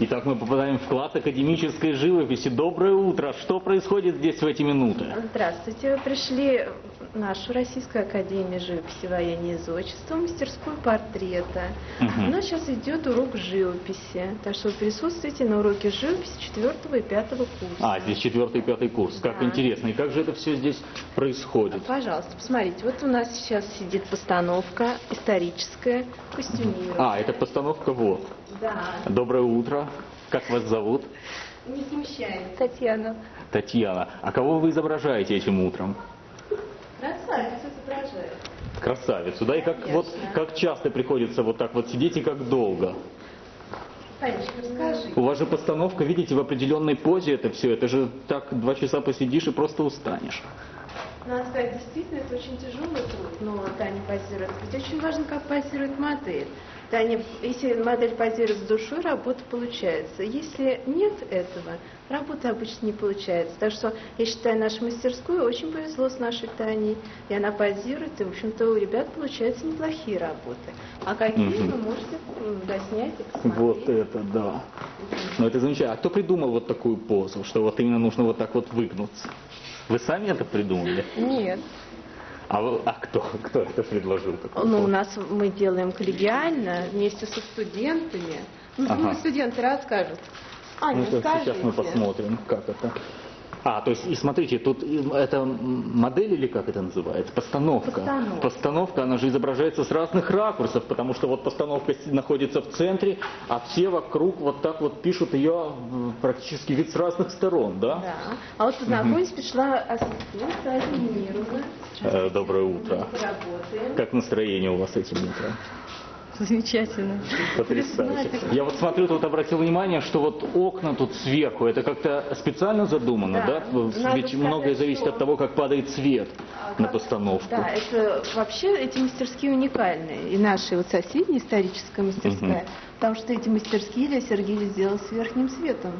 Итак, мы попадаем в класс академической живописи. Доброе утро. Что происходит здесь в эти минуты? Здравствуйте. Вы пришли в нашу Российскую Академию живописи, воения и зодчества, мастерскую портрета. Мгм. У нас сейчас идет урок живописи. Так что вы присутствуете на уроке живописи 4 и 5 курса. А, здесь четвертый и пятый курс. Как Да. интересно. И как же это все здесь происходит? Пожалуйста, посмотрите. Вот у нас сейчас сидит постановка историческая, костюмировая. А, это постановка вот. Да. Доброе утро. Как вас зовут? Не смущает. Татьяна. Татьяна. А кого вы изображаете этим утром? Красавица изображает. Красавицу, да? И как, Конечно. вот, как часто приходится вот так вот сидеть и как долго? Танечка, расскажи. У вас же постановка, видите, в определенной позе это все. Это же так два часа посидишь и просто устанешь. Надо сказать, действительно, это очень тяжелый труд, но Таня позирует. Ведь очень важно, как позирует модель. Таня, если модель позирует с душой, работа получается. Если нет этого, работа обычно не получается. Так что я считаю, нашу мастерскую очень повезло с нашей Таней. И она позирует, и, в общем-то, у ребят получаются неплохие работы. А какие Мгм. вы можете доснять и посмотреть. Вот это да. Ну это замечательно. А кто придумал вот такую позу, что вот именно нужно вот так вот выгнуться? Вы сами это придумали? Нет. А, вы- а кто, кто это предложил? Ну, у нас мы делаем коллегиально вместе со студентами. Ну, Ага. думаю, студенты расскажут. Аня, Ну, сейчас мы посмотрим, как это. А, то есть, и смотрите, тут это модель или как это называется? Постановка. Постановка. Постановка, она же изображается с разных ракурсов, потому что вот постановка находится в центре, а все вокруг вот так вот пишут ее практически вид с разных сторон, да? Да. А вот познакомить пришла ассистент Саша Мировна. Э, доброе утро. Как настроение у вас этим утром? Замечательно. Потрясающе. Я вот смотрю, тут обратил внимание, что вот окна тут сверху, это как-то специально задумано, да? Да. Ведь многое зависит от того, как падает свет на постановку. Да, это вообще эти мастерские уникальные. И наши вот соседние историческая мастерская. Потому что эти мастерские Илья Сергеевич сделал с верхним светом.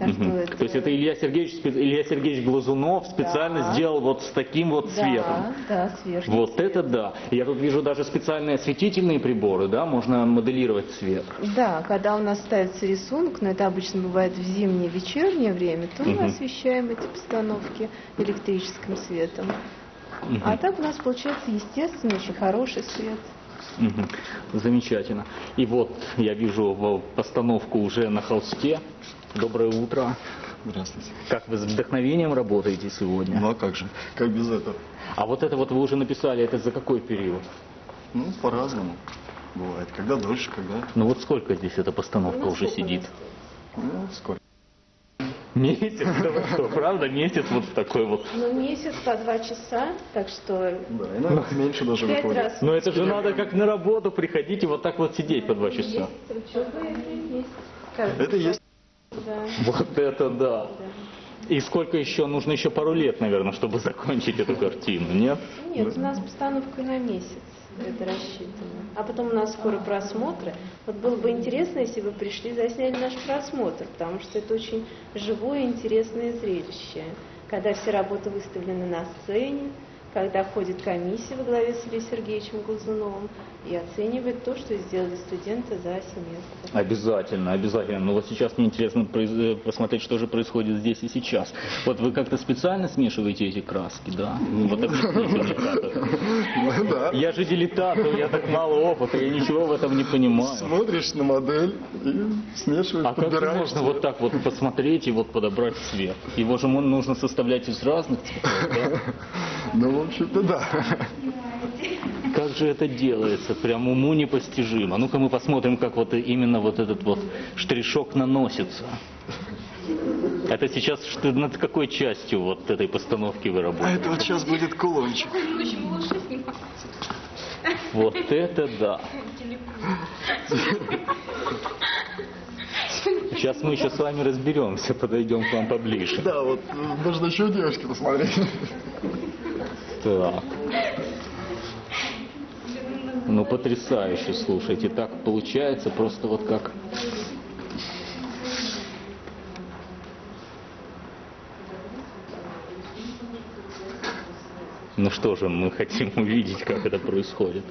Так что это... То есть это Илья Сергеевич, Илья Сергеевич Глазунов специально Да. сделал вот с таким вот цветом. Да, да, верхним Вот цветом. это да. Я тут вижу даже специальные осветительные приборы, да, можно моделировать цвет. Да, когда у нас ставится рисунок, но это обычно бывает в зимнее, вечернее время, то мы Мгм. освещаем эти постановки электрическим светом. Мгм. А так у нас получается естественный, очень хороший свет. Мгм. Замечательно. И вот я вижу постановку уже на холсте. Доброе утро. Здравствуйте. Как вы с вдохновением работаете сегодня? Ну а как же? Как без этого? А вот это вот вы уже написали, это за какой период? Ну, по-разному. Бывает. Когда дольше, когда... Ну вот сколько здесь эта постановка Ну, уже сидит? Ну, сколько? Месяц? Да вы что, правда? Месяц вот в такой вот. Ну, месяц по два часа, так что Да, иногда меньше даже пять выходит. раз. Но это же надо как на работу приходить и вот так вот сидеть по два часа. Есть это есть. Каждый Это. Да. Вот это да. И сколько еще? Нужно еще пару лет, наверное, чтобы закончить эту картину, нет? Нет, у нас постановка на месяц. Это рассчитано. А потом у нас скоро просмотры. Вот было бы интересно, если бы пришли, засняли наш просмотр, потому что это очень живое, интересное зрелище. Когда все работы выставлены на сцене, когда ходит комиссия во главе с Ильей Сергеевичем Глазуновым и оценивает то, что сделали студенты за семестр. Обязательно, обязательно. Но вот сейчас мне интересно э, посмотреть, что же происходит здесь и сейчас. Вот вы как-то специально смешиваете эти краски, да? Вот объясните мне как это. Ну, да. Я же дилетант, у меня так мало опыта, я ничего в этом не понимаю. Смотришь на модель и смешиваешь, А как можно вот так вот посмотреть и вот подобрать цвет? Его же нужно составлять из разных цветов, да? Ну, в общем-то, да. Как же это делается? Прям уму непостижимо. Ну-ка мы посмотрим, как вот именно вот этот вот штришок наносится. Это сейчас что- над какой частью вот этой постановки вы А работаете? это вот сейчас будет кулончик. Вот это да. Сейчас мы еще с вами разберемся, подойдем к вам поближе. Да, вот э, нужно еще у девушки посмотреть. Так. Ну, потрясающе, слушайте. Так получается просто вот как... Ну что же, мы хотим увидеть, как это происходит.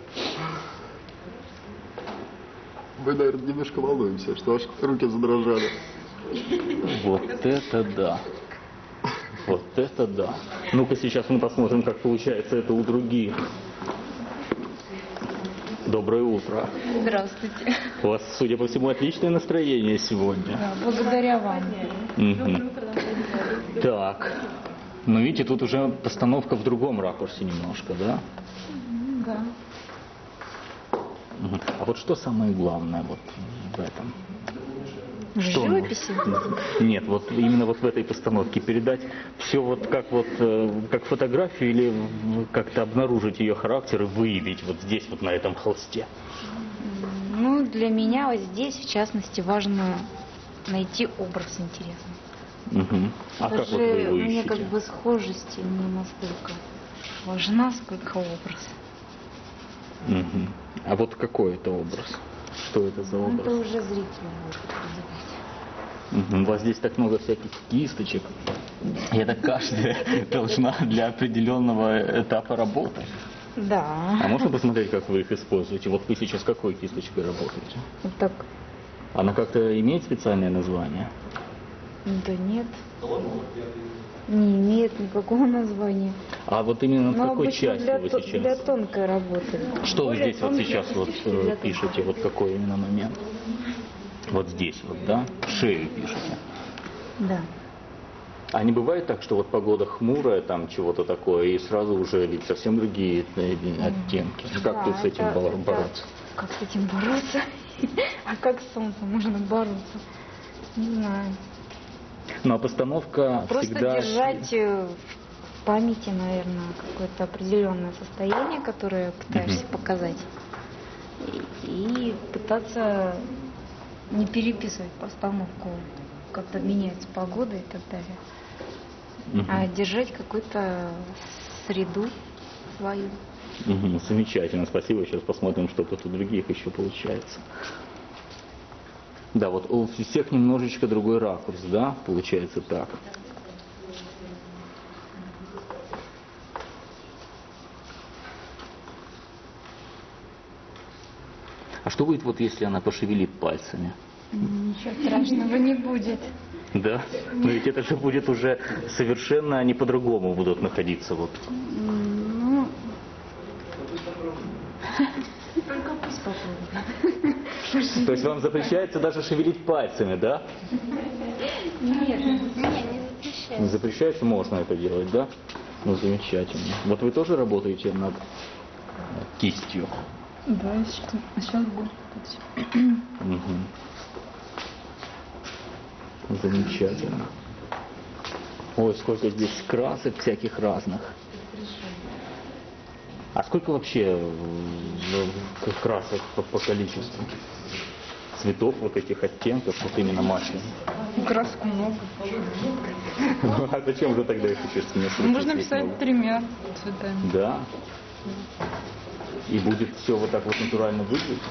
Мы, наверное, немножко волнуемся, что аж руки задрожали. Вот это да. Вот это да. Ну-ка сейчас мы посмотрим, как получается это у других. Доброе утро. Здравствуйте. У вас, судя по всему, отличное настроение сегодня. Да, благодаря вам. Мгм. Так. Ну, видите, тут уже постановка в другом ракурсе немножко, да? Да. А вот что самое главное вот в этом? В Что? живописи? Нет, вот именно вот в этой постановке передать все вот как вот э, как фотографию или как-то обнаружить ее характер и выявить вот здесь вот на этом холсте. Ну, для меня вот здесь, в частности, важно найти образ интересный. Мгм. А как Даже вот вы его мне ищете? как бы схожесть не настолько важна, сколько образ. Мгм. А вот какой это образ? Что это за Ну, это образ? уже зритель будет определять. У вас здесь так много всяких кисточек. И это каждая должна для определенного этапа работы. А Да. можно посмотреть, как вы их используете? Вот вы сейчас какой кисточкой работаете? Вот так. Она как-то имеет специальное название? Да нет. Не имеет никакого названия. А вот именно в Но какой части для, вы сейчас? для тонкой работы. Что вы Более здесь вот сейчас вот э, пишете? Вот какой именно момент? Вот здесь вот, да? Шею пишете. Да. А не бывает так, что вот погода хмурая, там чего-то такое, и сразу уже ведь совсем другие э, оттенки. Как Да, тут с этим это- бо- это- бороться? Как с этим бороться? А как с солнцем можно бороться? Не знаю. Ну а постановка Просто всегда... держать э, в памяти, наверное, какое-то определенное состояние, которое пытаешься показать. И, и пытаться не переписывать постановку, когда меняется погода и так далее. Мгм. А держать какую-то среду свою. Мгм, Замечательно, спасибо. Сейчас посмотрим, что тут у других еще получается. Да, вот у всех немножечко другой ракурс, да, получается так. А что будет, вот если она пошевелит пальцами? Ничего страшного не будет. Да? Но ведь это же будет уже совершенно, они по-другому будут находиться. Вот. Ну, только пусть попробует. То есть вам запрещается даже шевелить пальцами, да? Нет, Не, не запрещаю. Не запрещается, можно это делать, да? Ну, замечательно. Вот вы тоже работаете над кистью? Да, сейчас будет. Мгм. Замечательно. Ой, сколько здесь красок всяких разных. А сколько вообще э, к- красок по, по количеству? Цветов вот этих оттенков, вот именно масляных. Краску много. Ну, а зачем же тогда их еще смешивать? Можно писать тремя цветами. Да. И будет все вот так вот натурально выглядеть?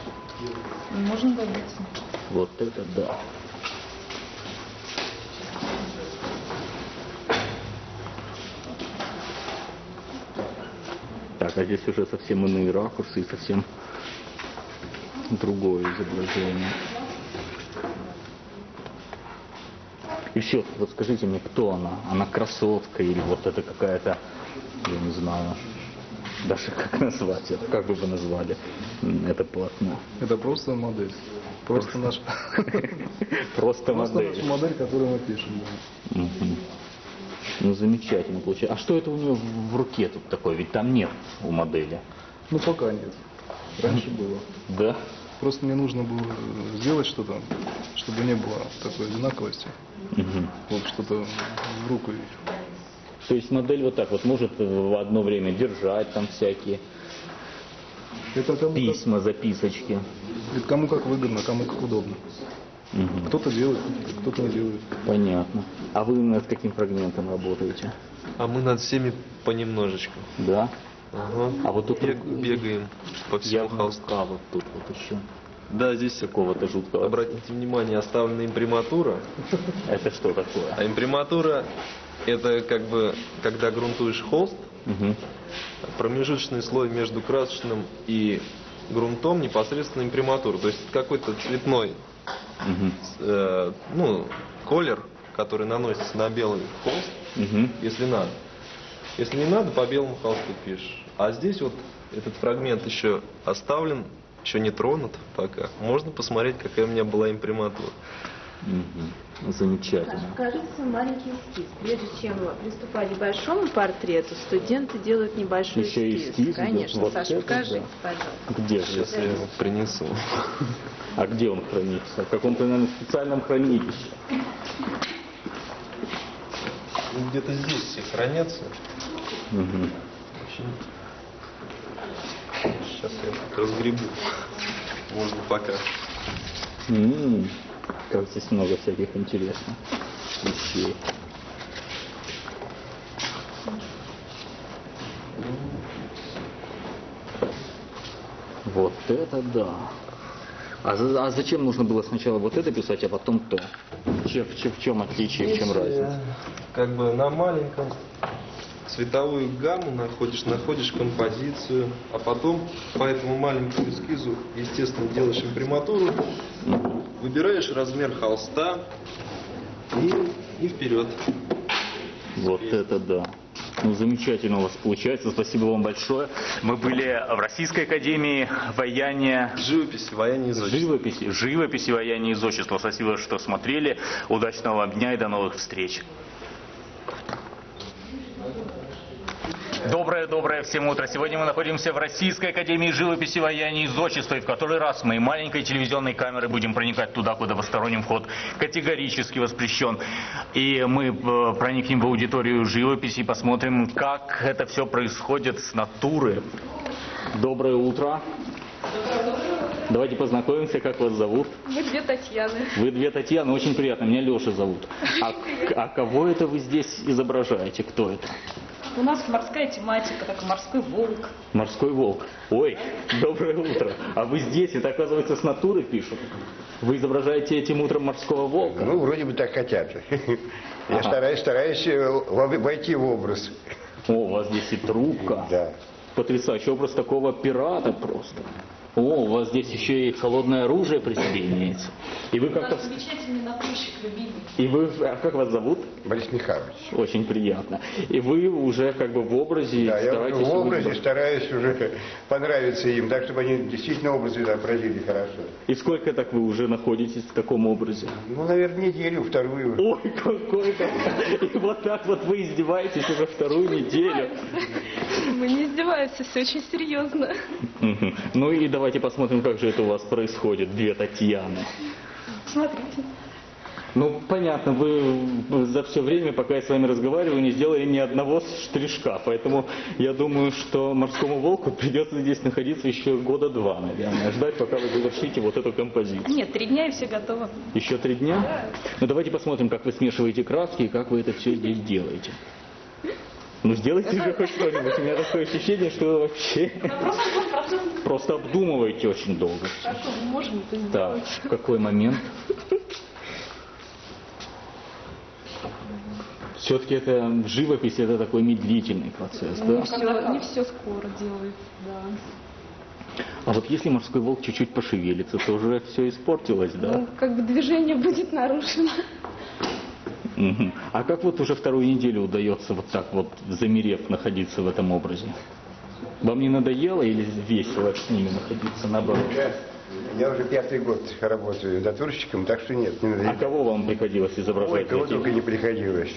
Можно добиться. Вот это да. Так, а здесь уже совсем иные ракурсы и совсем другое изображение. И все, вот скажите мне, кто она? Она красотка или вот это какая-то, я не знаю, даже как назвать это, как бы вы назвали это полотно? Это просто модель. Просто наш, Просто просто модель. наша модель, которую мы пишем. Ну, замечательно получается. А что это у нее в руке тут такое? Ведь там нет у модели. Ну, пока нет. Раньше было. Да? Просто мне нужно было сделать что-то, чтобы не было такой одинаковости. Мгм. Вот что-то в руку. То есть модель вот так вот может в одно время держать там всякие Это кому как, письма, записочки. это кому как выгодно, кому как удобно. Мгм. Кто-то делает, кто-то не делает. Понятно. А вы над каким фрагментом работаете? А мы над всеми понемножечку. Да? Ага. А вот тут Бег- бегаем по всему рука вот тут вот еще. Да, здесь Какого-то жуткого. обратите внимание, оставлена имприматура. Это что такое? А имприматура это как бы, когда грунтуешь холст, Мгм. промежуточный слой между красочным и грунтом непосредственно имприматуру. То есть какой-то цветной Мгм. э, ну, колер, который наносится на белый холст, Мгм. если надо. Если не надо, по белому холсту пишешь. А здесь вот этот фрагмент еще оставлен, еще не тронут пока. Можно посмотреть, какая у меня была имприматура. Мгм. Замечательно. Свой маленький эскиз. Прежде чем приступать к большому портрету, студенты делают небольшой Еще эскиз. эскиз. Конечно, Вот Саша, это покажите, да. пожалуйста. Где же? Сейчас я его принесу. А где он хранится? В каком-то, наверное, специальном хранилище. Где-то здесь все хранятся. Очень. Сейчас я разгребу. Можно пока. М, Как здесь много всяких интересных вещей. Вот это да. А, за- а зачем нужно было сначала вот это писать, а потом то? Че- в, чем- в чем отличие, в чем Здесь, разница? э, Как бы на маленьком цветовую гамму находишь, находишь композицию, а потом по этому маленькому эскизу, естественно, делаешь имприматуру, выбираешь размер холста и, и вперед. Вот это да. Ну, замечательно у вас получается. Спасибо вам большое. Мы были в Российской Академии Вояния Живопись, вояние изотчества. живописи, живописи вояния и изотчества. Спасибо, что смотрели. Удачного вам дня и до новых встреч. Доброе-доброе всем утро. Сегодня мы находимся в Российской Академии живописи, вояния и зодчества. И в который раз мы маленькой телевизионной камерой будем проникать туда, куда посторонним вход категорически воспрещен. И мы э, проникнем в аудиторию живописи и посмотрим, как это все происходит с натуры. Доброе утро. Давайте познакомимся, как вас зовут. Мы две Татьяны. Вы две Татьяны, очень приятно, меня Леша зовут. А, а кого это вы здесь изображаете? Кто это? У нас морская тематика, так морской волк. Морской волк. Ой, доброе утро. А вы здесь, это оказывается с натуры пишут. Вы изображаете этим утром морского волка? Ну, вроде бы так хотят. Я Ага. стараюсь, стараюсь э, во- войти в образ. О, у вас здесь и трубка. Да. Потрясающий образ такого пирата просто. О, у вас здесь еще и холодное оружие при себе имеется. И вы У как-то... нас замечательный натурщик любимый. И вы... А как вас зовут? Борис Михайлович. Очень приятно. И вы уже как бы в образе Да, я стараетесь... в образе выглядеть. стараюсь уже понравиться им, так, чтобы они действительно образы отразили хорошо. И сколько так вы уже находитесь в таком образе? Ну, наверное, неделю, вторую. Ой, какой то И вот так вот вы издеваетесь уже вторую неделю. Мы не издеваемся, все очень серьезно. Ну и давайте посмотрим, как же это у вас происходит, две Татьяны. Смотрите. Ну, понятно, вы за все время, пока я с вами разговариваю, не сделали ни одного штришка, поэтому я думаю, что морскому волку придется здесь находиться еще года два, наверное, ждать, пока вы завершите вот эту композицию. Нет, три дня и все готово. Еще три дня? Ну, давайте посмотрим, как вы смешиваете краски и как вы это все здесь делаете. Ну, сделайте же хоть что-нибудь. У меня такое ощущение, что вообще просто обдумываете очень долго. Так, в какой момент? Все-таки это живопись, это такой медлительный процесс, да? Не все, не все скоро делается, да. А вот если морской волк чуть-чуть пошевелится, то уже все испортилось, да? Ну, как бы движение будет нарушено. А как вот уже вторую неделю удается вот так вот, замерев, находиться в этом образе? Вам не надоело или весело с ними находиться наоборот? Я, уже пятый год работаю натурщиком, так что нет, не А надо. кого вам приходилось Ой, изображать? кого Каких? только не приходилось.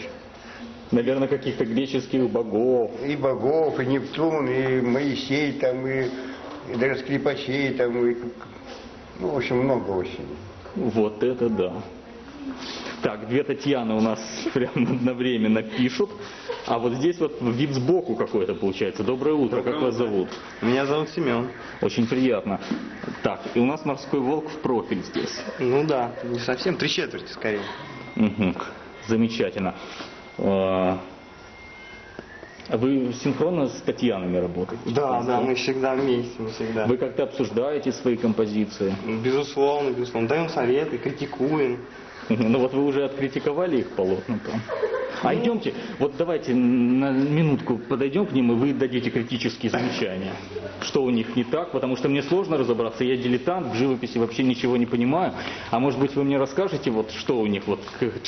Наверное, каких-то греческих богов. И богов, и Нептун, и Моисей, там, и, и даже скрипачей, там, и, ну, в общем, много очень. Вот это да. Так, две Татьяны у нас прямо одновременно пишут. А вот здесь вот вид сбоку какой-то получается. Доброе утро, как вас зовут? Меня зовут Семен. Очень приятно. Так, и у нас морской волк в профиль здесь. Ну да, не совсем, три четверти скорее. Мгм. Замечательно. А вы синхронно с Татьянами работаете? Да, да, мы всегда вместе, мы всегда. Вы как-то обсуждаете свои композиции? Безусловно, безусловно. Даем советы, критикуем. Ну вот вы уже откритиковали их полотна там. А идемте, вот давайте на минутку подойдем к ним, и вы дадите критические замечания. Что у них не так, потому что мне сложно разобраться, я дилетант, в живописи вообще ничего не понимаю. А может быть вы мне расскажете, вот что у них, вот к-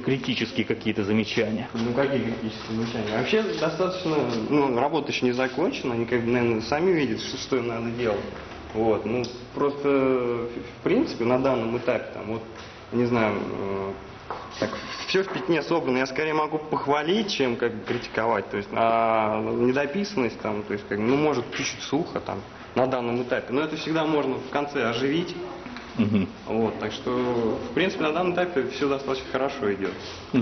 критические какие-то замечания? Ну какие критические замечания? Вообще достаточно, ну, работа еще не закончена, они как бы, наверное, сами видят, что, что им надо делать. Вот, ну, просто, в принципе, на данном этапе, там, вот, не знаю, э, так, все в пятне собрано, я скорее могу похвалить, чем как бы критиковать, то есть, а недописанность, там, то есть, как, ну, может, чуть-чуть сухо, там, на данном этапе, но это всегда можно в конце оживить, Мгм. вот, так что, в принципе, на данном этапе все достаточно хорошо идет.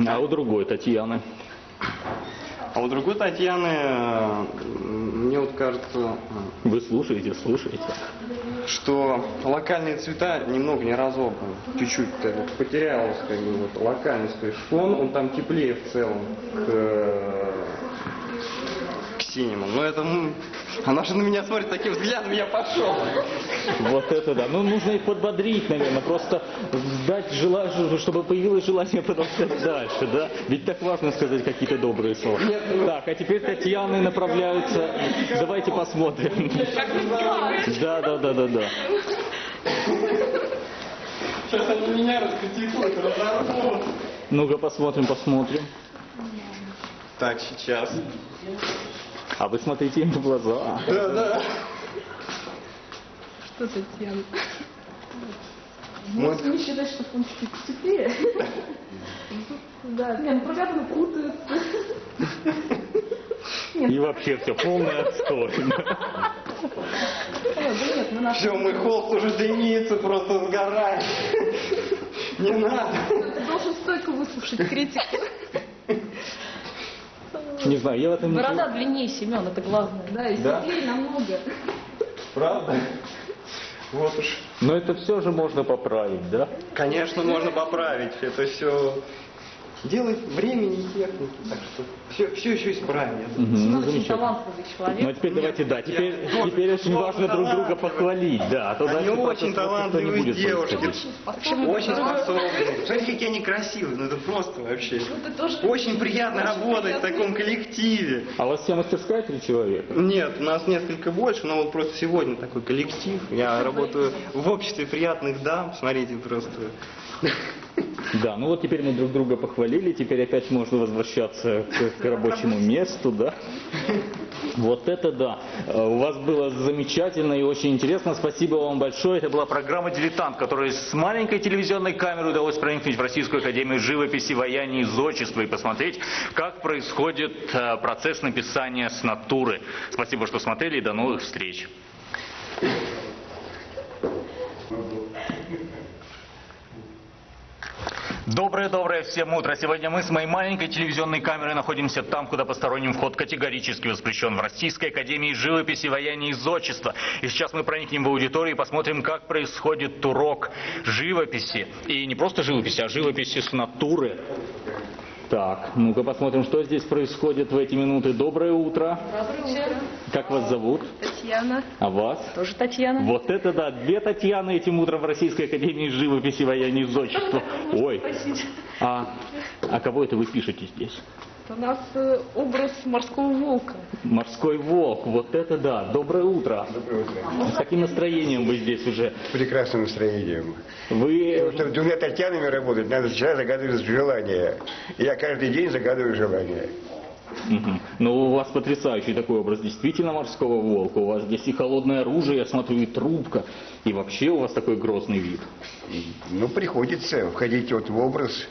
А у другой Татьяны? А у другой Татьяны, э, мне вот кажется, э, Вы слушаете, слушаете. что локальные цвета немного не разобраны. Чуть-чуть бы потерялась как бы, вот, локальность. То есть фон, он там теплее в целом к, э, к синему. Но это, м, она же на меня смотрит таким взглядом, я пошел. Вот это да. Ну, нужно их подбодрить, наверное, просто дать желание, чтобы появилось желание продолжать дальше, да? Ведь так важно сказать какие-то добрые слова. Так, а теперь Татьяны направляются. Давайте посмотрим. Да, да, да, да, да. Сейчас они меня раскритикуют, разорвут. Ну-ка посмотрим, посмотрим. Так, сейчас. А вы смотрите им в глаза. Да, да. Что Татьяна? Вот. Можно не считать, что он чуть теплее. Да, не, ну программы путаются. И вообще все полное отстой. Да нет, наш... Все, мой холст уже дымится, просто сгорает. Не надо. Ты должен стойко выслушать критику. Не знаю, я в этом не Борода длиннее, Семен, это главное. Да, и Да? светлее намного. Правда? Вот уж. Но это все же можно поправить, да? Конечно, можно поправить. Это все делает времени и техники. Так что все, все еще исправим. я думаю. Мгм, ну, очень талантливый человек. Ну а теперь давайте, да, теперь, я- теперь очень важно друг друга похвалить, да, а то Они дальше очень талантливые девушки. Очень способны. Смотрите, какие они красивые. Ну это просто вообще. Очень приятно работать в таком коллективе. А у вас вся мастерская три человека? Нет, у нас несколько больше, но вот просто сегодня такой коллектив. Я работаю в обществе приятных дам. Смотрите, просто. Да, ну вот теперь мы друг друга похвалили, теперь опять можно возвращаться к, к рабочему месту, да. Вот это да. Э, У вас было замечательно и очень интересно. Спасибо вам большое. Это была программа «Дилетант», которая с маленькой телевизионной камерой удалось проникнуть в Российскую Академию живописи, ваяния и зодчества и посмотреть, как происходит э, процесс написания с натуры. Спасибо, что смотрели и до новых встреч. Доброе-доброе всем утро. Сегодня мы с моей маленькой телевизионной камерой находимся там, куда посторонним вход категорически воспрещен. В Российской Академии живописи, ваяния и зодчества. И сейчас мы проникнем в аудиторию и посмотрим, как происходит урок живописи. И не просто живописи, а живописи с натуры. Так, ну-ка посмотрим, что здесь происходит в эти минуты. Доброе утро. Доброе утро. Как вас зовут? Татьяна. А вас? Тоже Татьяна. Вот это да, две Татьяны этим утром в Российской Академии живописи, ваяния и зодчества. Ой, а, а кого это вы пишете здесь? У нас э, образ морского волка. Морской волк, вот это да. Доброе утро. Доброе утро. С каким настроением вы здесь уже? С прекрасным настроением. Вы... Чтобы двумя Татьянами работать, надо сначала загадывать желание. Я каждый день загадываю желание. Мгм. Ну, у вас потрясающий такой образ действительно морского волка. У вас здесь и холодное оружие, я смотрю, и трубка. И вообще у вас такой грозный вид. Ну, приходится входить вот в образ.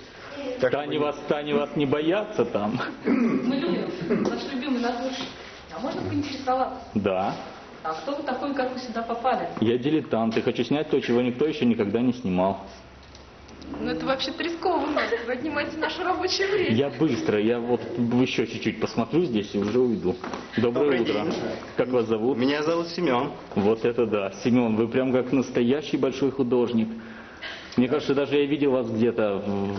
Так Тани вас, Тани вас не боятся там? Мы любим, наш любимый натурщик. А можно поинтересоваться? Да. А кто вы такой, как вы сюда попали? Я дилетант и хочу снять то, чего никто еще никогда не снимал. Ну это вообще-то рискованно. Вы отнимаете наше рабочее время. Я быстро, я вот еще чуть-чуть посмотрю здесь и уже уйду. Доброе Добрый утро. день. Как вас зовут? Меня зовут Семен. Вот это да. Семен, вы прям как настоящий большой художник. Мне кажется, даже я видел вас где-то в-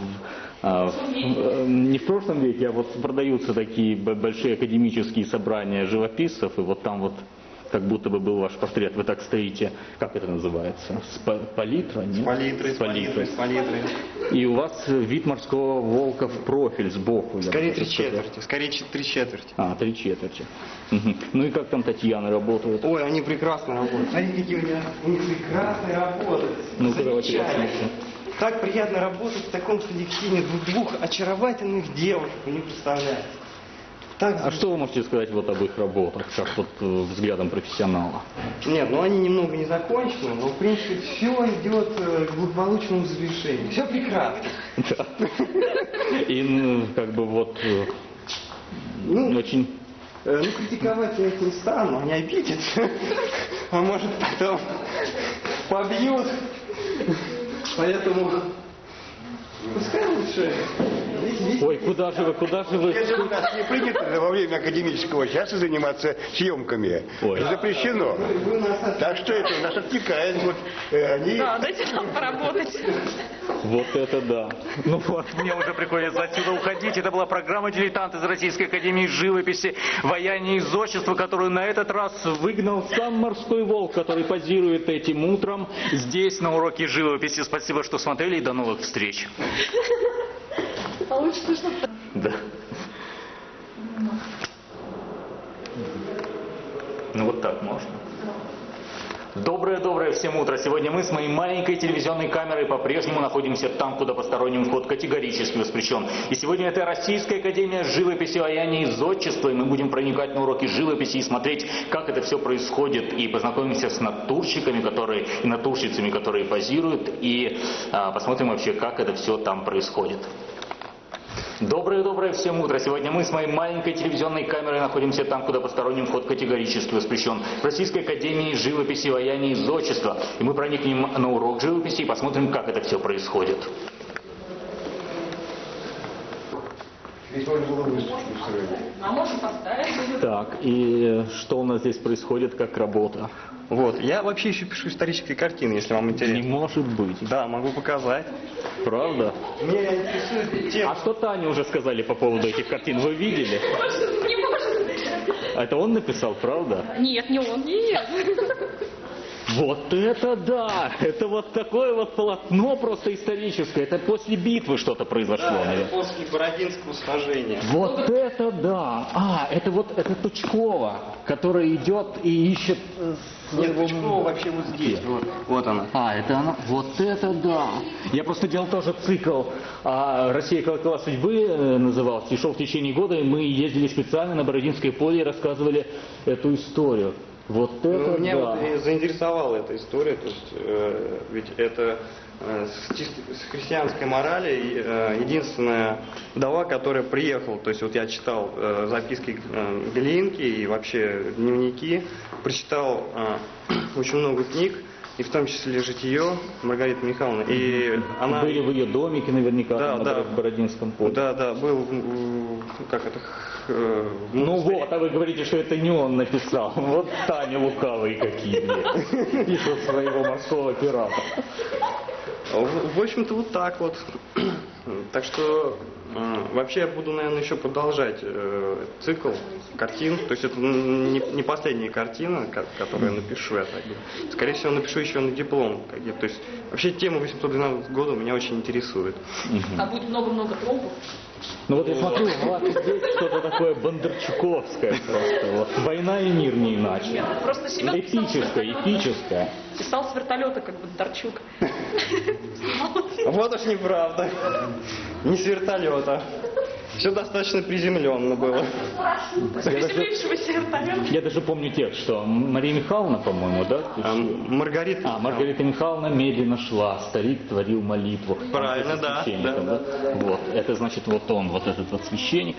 не в прошлом веке, а вот продаются такие большие академические собрания живописцев, и вот там вот как будто бы был ваш портрет, вы так стоите, как это называется? С па- палитра? Нет? С палитрой, С палитрой, палитрой. с палитрой. И у вас вид морского волка в профиль сбоку. Скорее три четверти, скорее три четверти. А, три четверти. Мгм. Ну и как там Татьяна работает? Ой, они прекрасно работают. Смотрите, какие у меня, у них прекрасно работают. Ну-ка, давайте посмотрим. Так приятно работать в таком коллективе двух, двух очаровательных девушек, вы не представляете. Так А что вы можете сказать вот об их работах, как вот э, взглядом профессионала? Нет, ну они немного не закончены, но в принципе все идет э, к благополучному завершению. Все прекрасно. Да. И ну, как бы вот э, Ну, очень... ну критиковать я их не стану, они обидятся. А может потом побьют. Поэтому пускай лучше. Ой, куда же вы, куда же вы? Если у нас не принято во время академического часа заниматься съемками, Ой. запрещено. у Так что это нас отвлекает. Вот, э, они Да, дайте нам поработать. Вот это да. Ну вот, мне уже приходится отсюда уходить. Это была программа «Дилетант» из Российской Академии Живописи, вояния и зодчества, которую на этот раз выгнал сам морской волк, который позирует этим утром здесь, на уроке живописи. Спасибо, что смотрели и до новых встреч. Лучше слышно Да. Ну вот так можно. Доброе-доброе всем утро. Сегодня мы с моей маленькой телевизионной камерой по-прежнему находимся там, куда посторонним вход категорически воспрещен. И сегодня это Российская Академия Живописи, Ваяния и Зодчества. И мы будем проникать на уроки живописи и смотреть, как это все происходит. И познакомимся с натурщиками, которые, и натурщицами, которые позируют. И а, посмотрим вообще, как это все там происходит. Доброе-доброе всем утро. Сегодня мы с моей маленькой телевизионной камерой находимся там, куда посторонним вход категорически воспрещен. В Российской Академии Живописи, Ваяния и Зодчества. И мы проникнем на урок живописи и посмотрим, как это все происходит. Здесь можно было выставку устроить. А можем поставить. Так, и что у нас здесь происходит, как работа? Вот, я вообще еще пишу исторические картины, если вам Не интересно. может быть. Да, могу показать. Правда? Меня интересует тема. А что Тане уже сказали по поводу этих картин? Вы видели? Не может. Это он написал, правда? Нет, не он. Нет. Вот это да! Это вот такое вот полотно просто историческое. Это после битвы что-то произошло, наверное. После Бородинского сражения. Вот это да! А, это вот это Тучкова, которая идет и ищет... э, Нет, Пучкова вообще вот здесь. Вот, вот она. А, это она. Вот это да! Я просто делал тоже цикл а, «Россия колокола судьбы» назывался, и шел в течение года, и мы ездили специально на Бородинское поле и рассказывали эту историю. Вот это Ну, меня да! вот заинтересовала эта история, то есть э, ведь это э, с, чисто- с христианской морали э, единственная вдова, которая приехала, то есть вот я читал э, записки э, Белинки и вообще дневники, прочитал э, очень много книг, и в том числе «Житие» Маргариты Михайловны, и она... Были в ее домике наверняка Да, на да. Боро- Бородинском поле. Да, да, был, в- в- как это, э, в Ну вот, а вы говорите, что это не он написал. Вот Таня лукавые какие. Пишут своего морского пирата. В, в общем-то, вот так вот. Так что вообще я буду, наверное, еще продолжать э, цикл картин. То есть это не, не последняя картина, ко- которую я напишу, я так. Скорее всего, напишу еще на диплом. То есть вообще тема 812 года меня очень интересует. А будет много-много тромбов. Ну вот я смотрю, вас здесь что-то такое бондарчуковское просто. Вот. Война и мир не иначе. Просто Семен Эпическое, эпическое. Писал с вертолета, как Бондарчук. Вот уж неправда. Не с вертолета. Все достаточно приземленно было. Я даже помню текст, что Мария Михайловна, по-моему, да? А, Маргарита. А, Маргарита Михайловна медленно шла, старик творил молитву. Правильно, Он да, священником, да, Вот, это значит вот он, вот этот вот священник.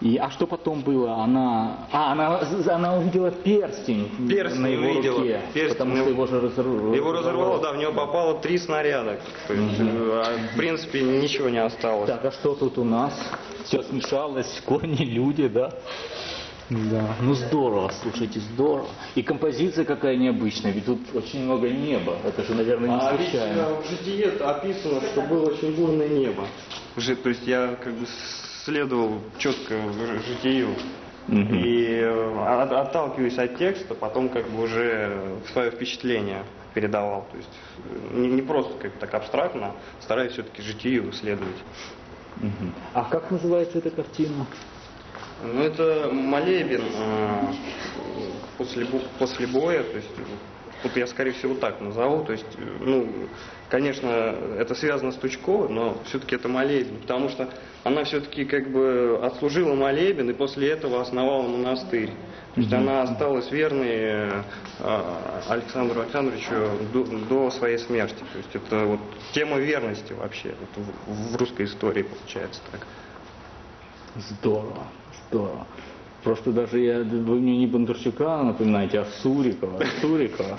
И, а что потом было? Она, а, она, она увидела перстень, Перстень на его увидела, руке, перстень потому что его- же разорвало. Его разорвало, да, в него попало три снаряда. То есть, а, в принципе, ничего не осталось. Так, а что тут у нас? Все смешалось, кони, люди, да? Да, ну здорово, слушайте, здорово. И композиция какая необычная, ведь тут очень много неба. Это же, наверное, не А ведь случайно. э, в житие описано, что было очень бурное небо. Жи- То есть я как бы следовал четко житию. Мгм. И э, от- отталкиваясь от текста, потом как бы уже свое впечатление передавал. То есть э, не, не просто как так абстрактно, стараясь все-таки житию исследовать. Мгм. А как называется эта картина? Ну, это молебен э, после, после боя, то есть вот я, скорее всего, так назову. То есть, э, ну, конечно, это связано с Тучковой, но все-таки это молебен, потому что она все-таки как бы отслужила молебен и после этого основала монастырь. То есть она осталась верной э, Александру Александровичу до, до своей смерти. То есть это вот тема верности вообще вот в, в русской истории получается так. Здорово, здорово. Просто даже я, вы мне не Бондарчука напоминаете, а Сурикова. Сурикова.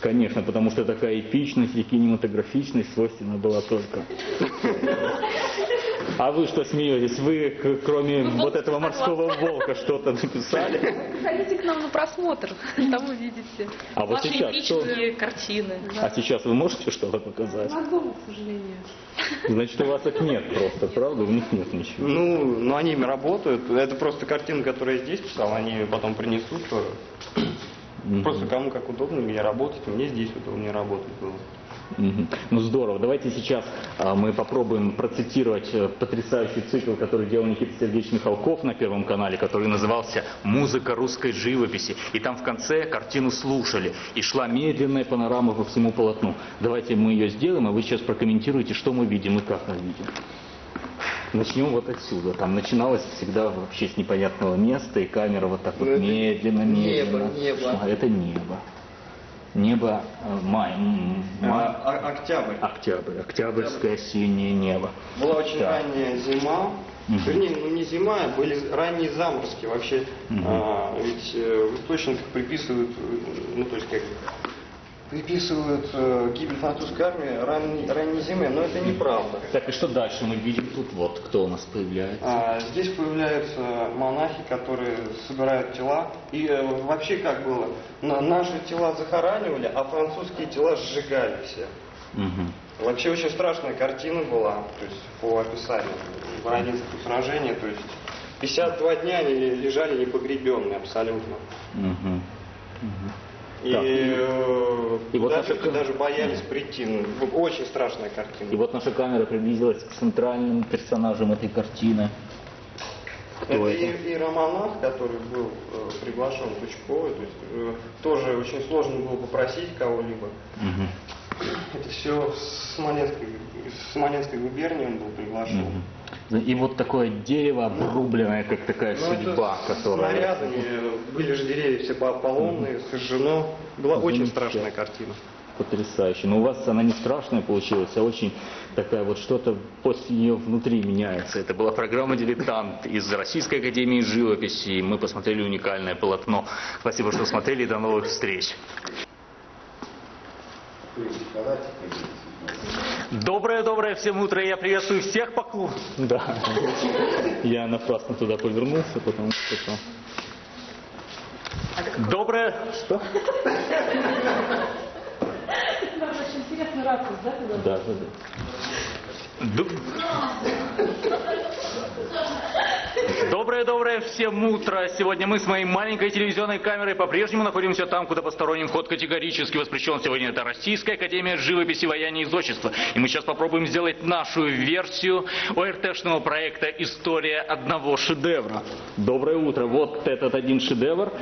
Конечно, потому что такая эпичность и кинематографичность свойственна была только. А вы что смеетесь? Вы, кроме вот этого морского волка, что-то написали? Приходите к нам на просмотр, там увидите. А вот Ваши сейчас что? картины. А сейчас вы можете что-то показать? У нас дома, к сожалению. Значит, у вас их нет просто, правда? У них нет ничего. Ну, ну они работают. Это просто картины, которые я здесь писал, они потом принесут тоже. Просто кому как удобно, где работать, мне здесь удобнее работать было. Ну здорово. Давайте сейчас а, мы попробуем процитировать э, потрясающий цикл, который делал Никита Сергеевич Михалков на Первом канале, который назывался «Музыка русской живописи». И там в конце картину слушали. И шла медленная панорама по всему полотну. Давайте мы ее сделаем, а вы сейчас прокомментируете, что мы видим и как мы видим. Начнем вот отсюда. Там начиналось всегда вообще с непонятного места, и камера вот так вот Ну, это медленно, медленно. небо, небо. шла. Это небо. Небо э, май, май. А- октябрь. Октябрь, октябрьское синее небо. Была очень Да. ранняя зима. Мгм. Вернее, ну не зима, а были ранние заморозки. Вообще, Мгм. а, ведь э, в источниках приписывают, э, ну то есть как приписывают э, гибель французской армии ранней, ранней зимы, но это неправда. Так, и что дальше мы видим тут? Вот, кто у нас появляется. А, Здесь появляются монахи, которые собирают тела. И э, вообще как было? На- наши тела захоранивали, а французские тела сжигали все. Мгм. Вообще очень страшная картина была, то есть по описанию Бородинского сражения, то есть 52 дня они лежали непогребенные абсолютно. Мгм. И, Так. э, И вот туда наша даже боялись прийти. Ну, Очень страшная картина. И вот наша камера приблизилась к центральным персонажам этой картины. Кто Это это? и, и Романов, который был э, приглашен Тучковой, то есть э, тоже очень сложно было попросить кого-либо. Мгм. Это все с Смоленской, с Смоленской губернии он был приглашен. Мгм. И вот такое дерево обрубленное, как такая Ну, это судьба, которая... снарядами, были же деревья все по- поломные, сожжено. Была очень Замечательно. страшная картина. Потрясающе. Но у вас она не страшная получилась, а очень такая вот что-то после нее внутри меняется. Это была программа «Дилетант» из Российской Академии Живописи. И мы посмотрели уникальное полотно. Спасибо, что смотрели. и До новых встреч. Доброе-доброе всем утро. Я приветствую всех поклон. Да. Я напрасно туда повернулся, потому что там... Доброе... Что? Очень интересный ракурс, да? Да, да, да. Доброе-доброе всем утро. Сегодня мы с моей маленькой телевизионной камерой по-прежнему находимся там, куда посторонним вход категорически воспрещен. Сегодня это Российская Академия Живописи, Вояния и Зодчества. И мы сейчас попробуем сделать нашу версию ОРТшного проекта «История одного шедевра». Доброе утро. Вот этот один шедевр.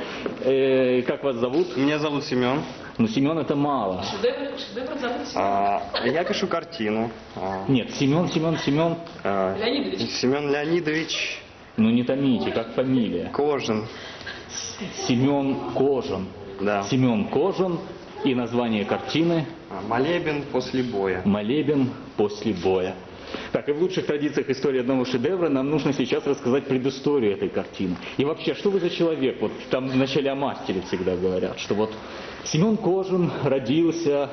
Э, как вас зовут? Меня зовут Семен. Ну, Семен это мало. Шедевр, шедевр зовут А, я пишу картину. А, Нет, Семен, Семен, Семен. а, Леонидович. Семен Леонидович Ну не томите, как фамилия. Кожин. Семен Кожин. Да. Семен Кожин и название картины А, Молебен после боя. «Молебен после боя». Так, и в лучших традициях истории одного шедевра нам нужно сейчас рассказать предысторию этой картины. И вообще, что вы за человек? Вот там вначале о мастере всегда говорят, что вот Семен Кожин родился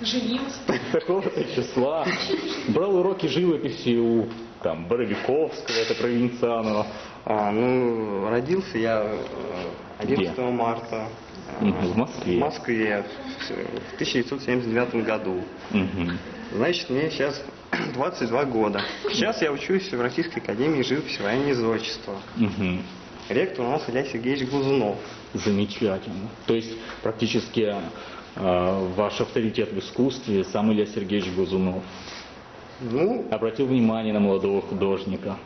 Женился. такого-то числа, брал уроки живописи у там, Боровиковского, это Провинцианова. А, ну, родился я э, 11 марта э, Мгм, в Москве. в Москве в 1979 году. Мгм. Значит, мне сейчас 22 года. Сейчас я учусь в Российской Академии живописи военного зодчества. Мгм. Ректор у нас Илья Сергеевич Глазунов. Замечательно. То есть практически э, ваш авторитет в искусстве сам Илья Сергеевич Глазунов. Ну, Обратил внимание на молодого художника.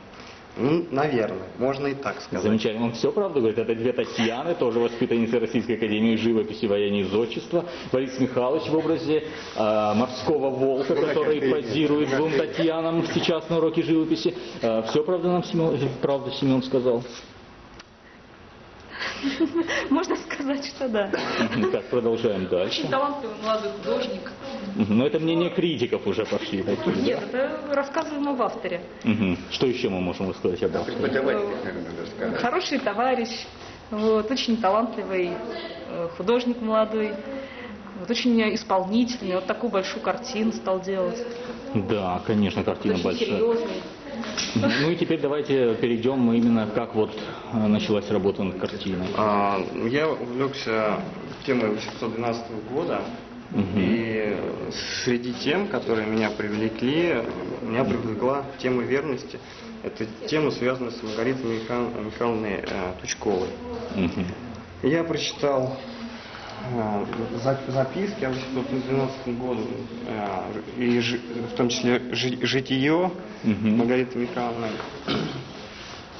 ну, наверное, можно и так сказать. Замечательно. Он все правду говорит. Это две Татьяны, тоже воспитанницы Российской Академии живописи, воения и зодчества. Борис Михайлович в образе э, морского волка, который позирует двум Татьянам сейчас на уроке живописи. все правда нам Семен, правда Семен сказал? Можно сказать, что да. Мгм. Так, продолжаем дальше. Очень талантливый молодой художник. Но это мнение критиков уже пошли такие. Нет, это рассказываем об авторе. Что еще мы можем рассказать об авторе? Преподаватель. Хороший товарищ, вот, очень талантливый э, художник молодой, вот, очень исполнительный, вот такую большую картину стал делать. Да, конечно, картина очень большая. серьезный. Ну и теперь давайте перейдем именно как вот э, началась работа над картиной. А, Я увлекся темой 812 года, и среди тем, которые меня привлекли, меня привлекла тема верности. Это тема, связанная с Маргаритой Миха- Михайловной э, Тучковой. Мгм. Я прочитал записки о 812 году, э, и в том числе жи- житие Мгм. Маргариты Михайловны,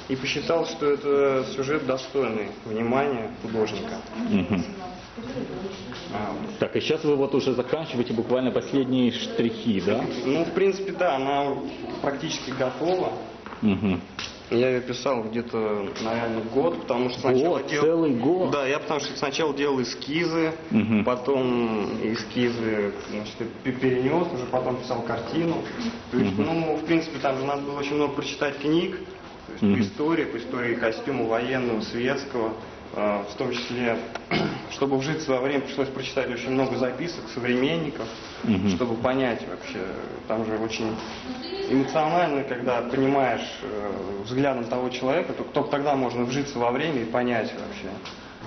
и посчитал, что это сюжет достойный внимания художника. Так, и сейчас вы вот уже заканчиваете буквально последние штрихи, да? Ну, в принципе, да, она практически готова. Мгм. Я ее писал где-то, наверное, год, потому что сначала Год, делал... целый год? Да, я потому что сначала делал эскизы, Мгм. потом эскизы значит, пе- перенес, уже потом писал картину. То есть, Мгм. ну, в принципе, там же надо было очень много прочитать книг, есть Мгм. по истории, по истории костюма военного, светского, э, в том числе, чтобы вжиться во время, пришлось прочитать очень много записок современников, Мгм. чтобы понять вообще, там же очень эмоционально, когда понимаешь э, взглядом того человека, то только тогда можно вжиться во время и понять вообще.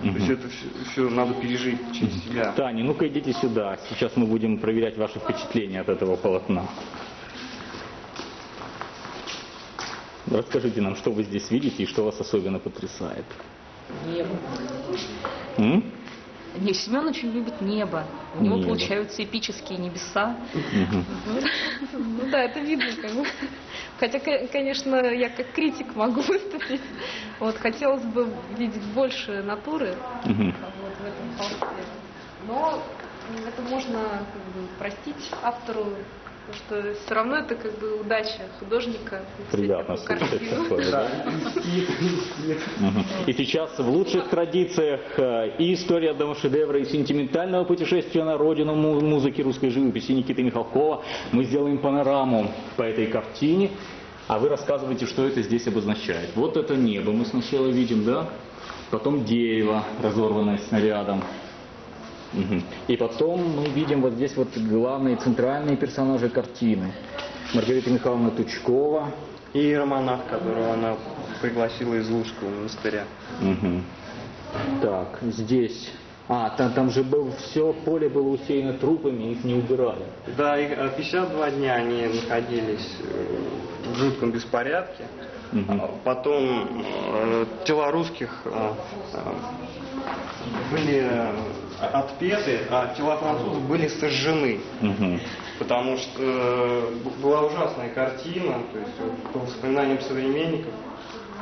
Мгм. То есть это все, надо пережить через себя. Таня, ну-ка идите сюда. Сейчас мы будем проверять ваши впечатления от этого полотна. Расскажите нам, что вы здесь видите и что вас особенно потрясает. Небо. М? Не, Семен очень любит небо. У него Небо. получаются эпические небеса. Ну да, это видно как бы. Хотя, ко- конечно, я как критик могу выступить. Вот, хотелось бы видеть больше натуры вот, в этом холсте. Но это можно как бы, простить автору, потому что все равно это как бы удача художника. Приятно слышать такое, да? И сейчас в лучших традициях э, и истории одного шедевра, и сентиментального путешествия на родину му- музыки русской живописи Никиты Михалкова мы сделаем панораму по этой картине, а вы рассказываете, что это здесь обозначает. Вот это небо мы сначала видим, да? Потом дерево, разорванное снарядом. И потом мы видим вот здесь вот главные центральные персонажи картины. Маргарита Михайловна Тучкова, И иеромонах, которого она пригласила из Лужского монастыря. Мгм. Так, здесь. А, там, там же был все поле было усеяно трупами, их не убирали. Да, и э, 52 дня они находились э, в жутком беспорядке. А Потом э, тела русских э, э, были э, отпеты, а тела французов были сожжены. Мгм. Потому что э, была ужасная картина, то есть по воспоминаниям современников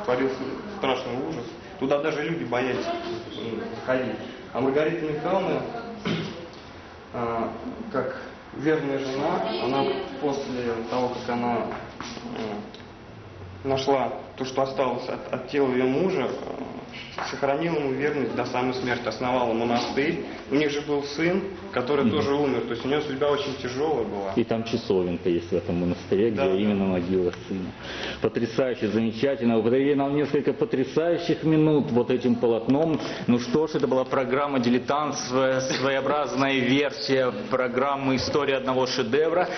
творился страшный ужас. Туда даже люди боялись м, ходить. А Маргарита Михайловна, а, как верная жена, она после того, как она м, нашла то, что осталось от, от тела ее мужа, э, сохранила ему верность до самой смерти, основала монастырь. У них же был сын, который тоже умер, то есть у него судьба очень тяжелая была. И там часовенка есть в этом монастыре, где Да, именно могила сына. Потрясающе, замечательно. Вы подарили нам несколько потрясающих минут вот этим полотном. Ну что ж, это была программа «Дилетант», своеобразная версия программы «История одного шедевра».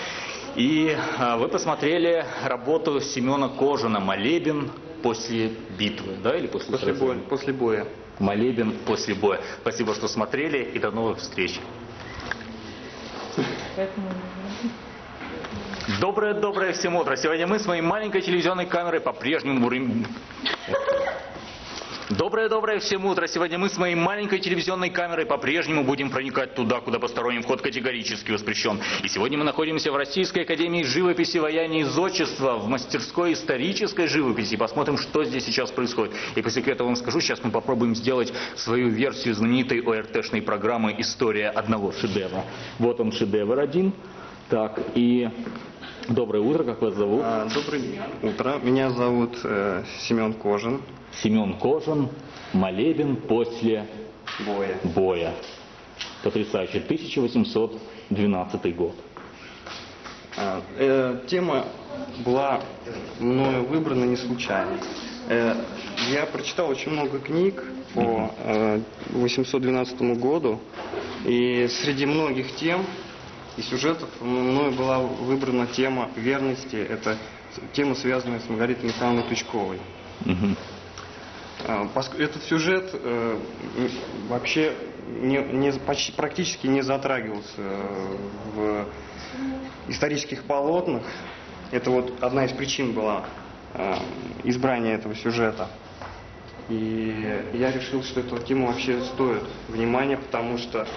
И а, вы посмотрели работу Семена Кожина «Молебен после битвы», да, или после, После боя. После боя. Молебен после боя. Спасибо, что смотрели, и до новых встреч. Доброе-доброе всем утро. Сегодня мы с моей маленькой телевизионной камерой по-прежнему... Доброе-доброе всем утро. Сегодня мы с моей маленькой телевизионной камерой по-прежнему будем проникать туда, куда посторонним вход категорически воспрещен. И сегодня мы находимся в Российской Академии Живописи, Ваяния и Зодчества, в мастерской исторической живописи. Посмотрим, что здесь сейчас происходит. И по секрету вам скажу, сейчас мы попробуем сделать свою версию знаменитой ОРТшной программы «История одного шедевра». Вот он шедевр один. Так, и доброе утро, как вас зовут? А, Доброе утро. Меня зовут э, Семен Кожин. Семен Кожин, молебен после Боя. боя. Потрясающе. 1812 год. А, э, тема была мною выбрана не случайно. Э, я прочитал очень много книг по э, 812 году, и среди многих тем и сюжетов мною была выбрана тема верности. Это тема, связанная с Маргаритой Михайловной Тучковой. Мгм. А, Этот сюжет э, вообще не- не- почти- практически не затрагивался э, в исторических полотнах. Это вот одна из причин была э, избрания этого сюжета. И я решил, что эта тема вообще стоит внимания, потому что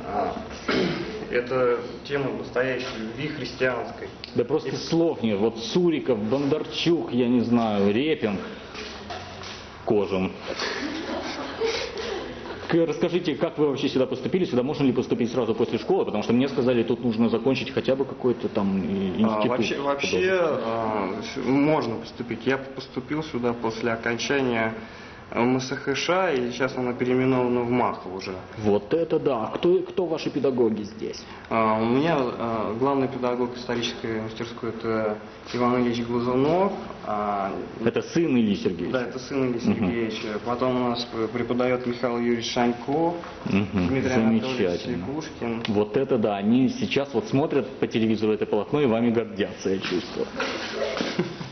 э, это тема настоящей любви христианской. Да просто слов нет. Вот Суриков, Бондарчук, я не знаю, Репин, Кожин. К- Расскажите, как вы вообще сюда поступили? Сюда можно ли поступить сразу после школы? Потому что мне сказали, тут нужно закончить хотя бы какой-то там э, А, институт. вообще, вообще а, можно поступить. Я поступил сюда после окончания МСХШ, и сейчас она переименована в МАХ уже. Вот это да. Кто, кто ваши педагоги здесь? А, У меня а, главный педагог исторической мастерской это Иван Ильич Глазунов. а, Это сын Ильи Сергеевича? Да, это сын Ильи Сергеевича. Потом у нас преподает Михаил Юрьевич Шанько, Мгм, Дмитрий Анатольевич. Якушкин. Вот это да, они сейчас вот смотрят по телевизору это полотно и вами гордятся, я чувствую.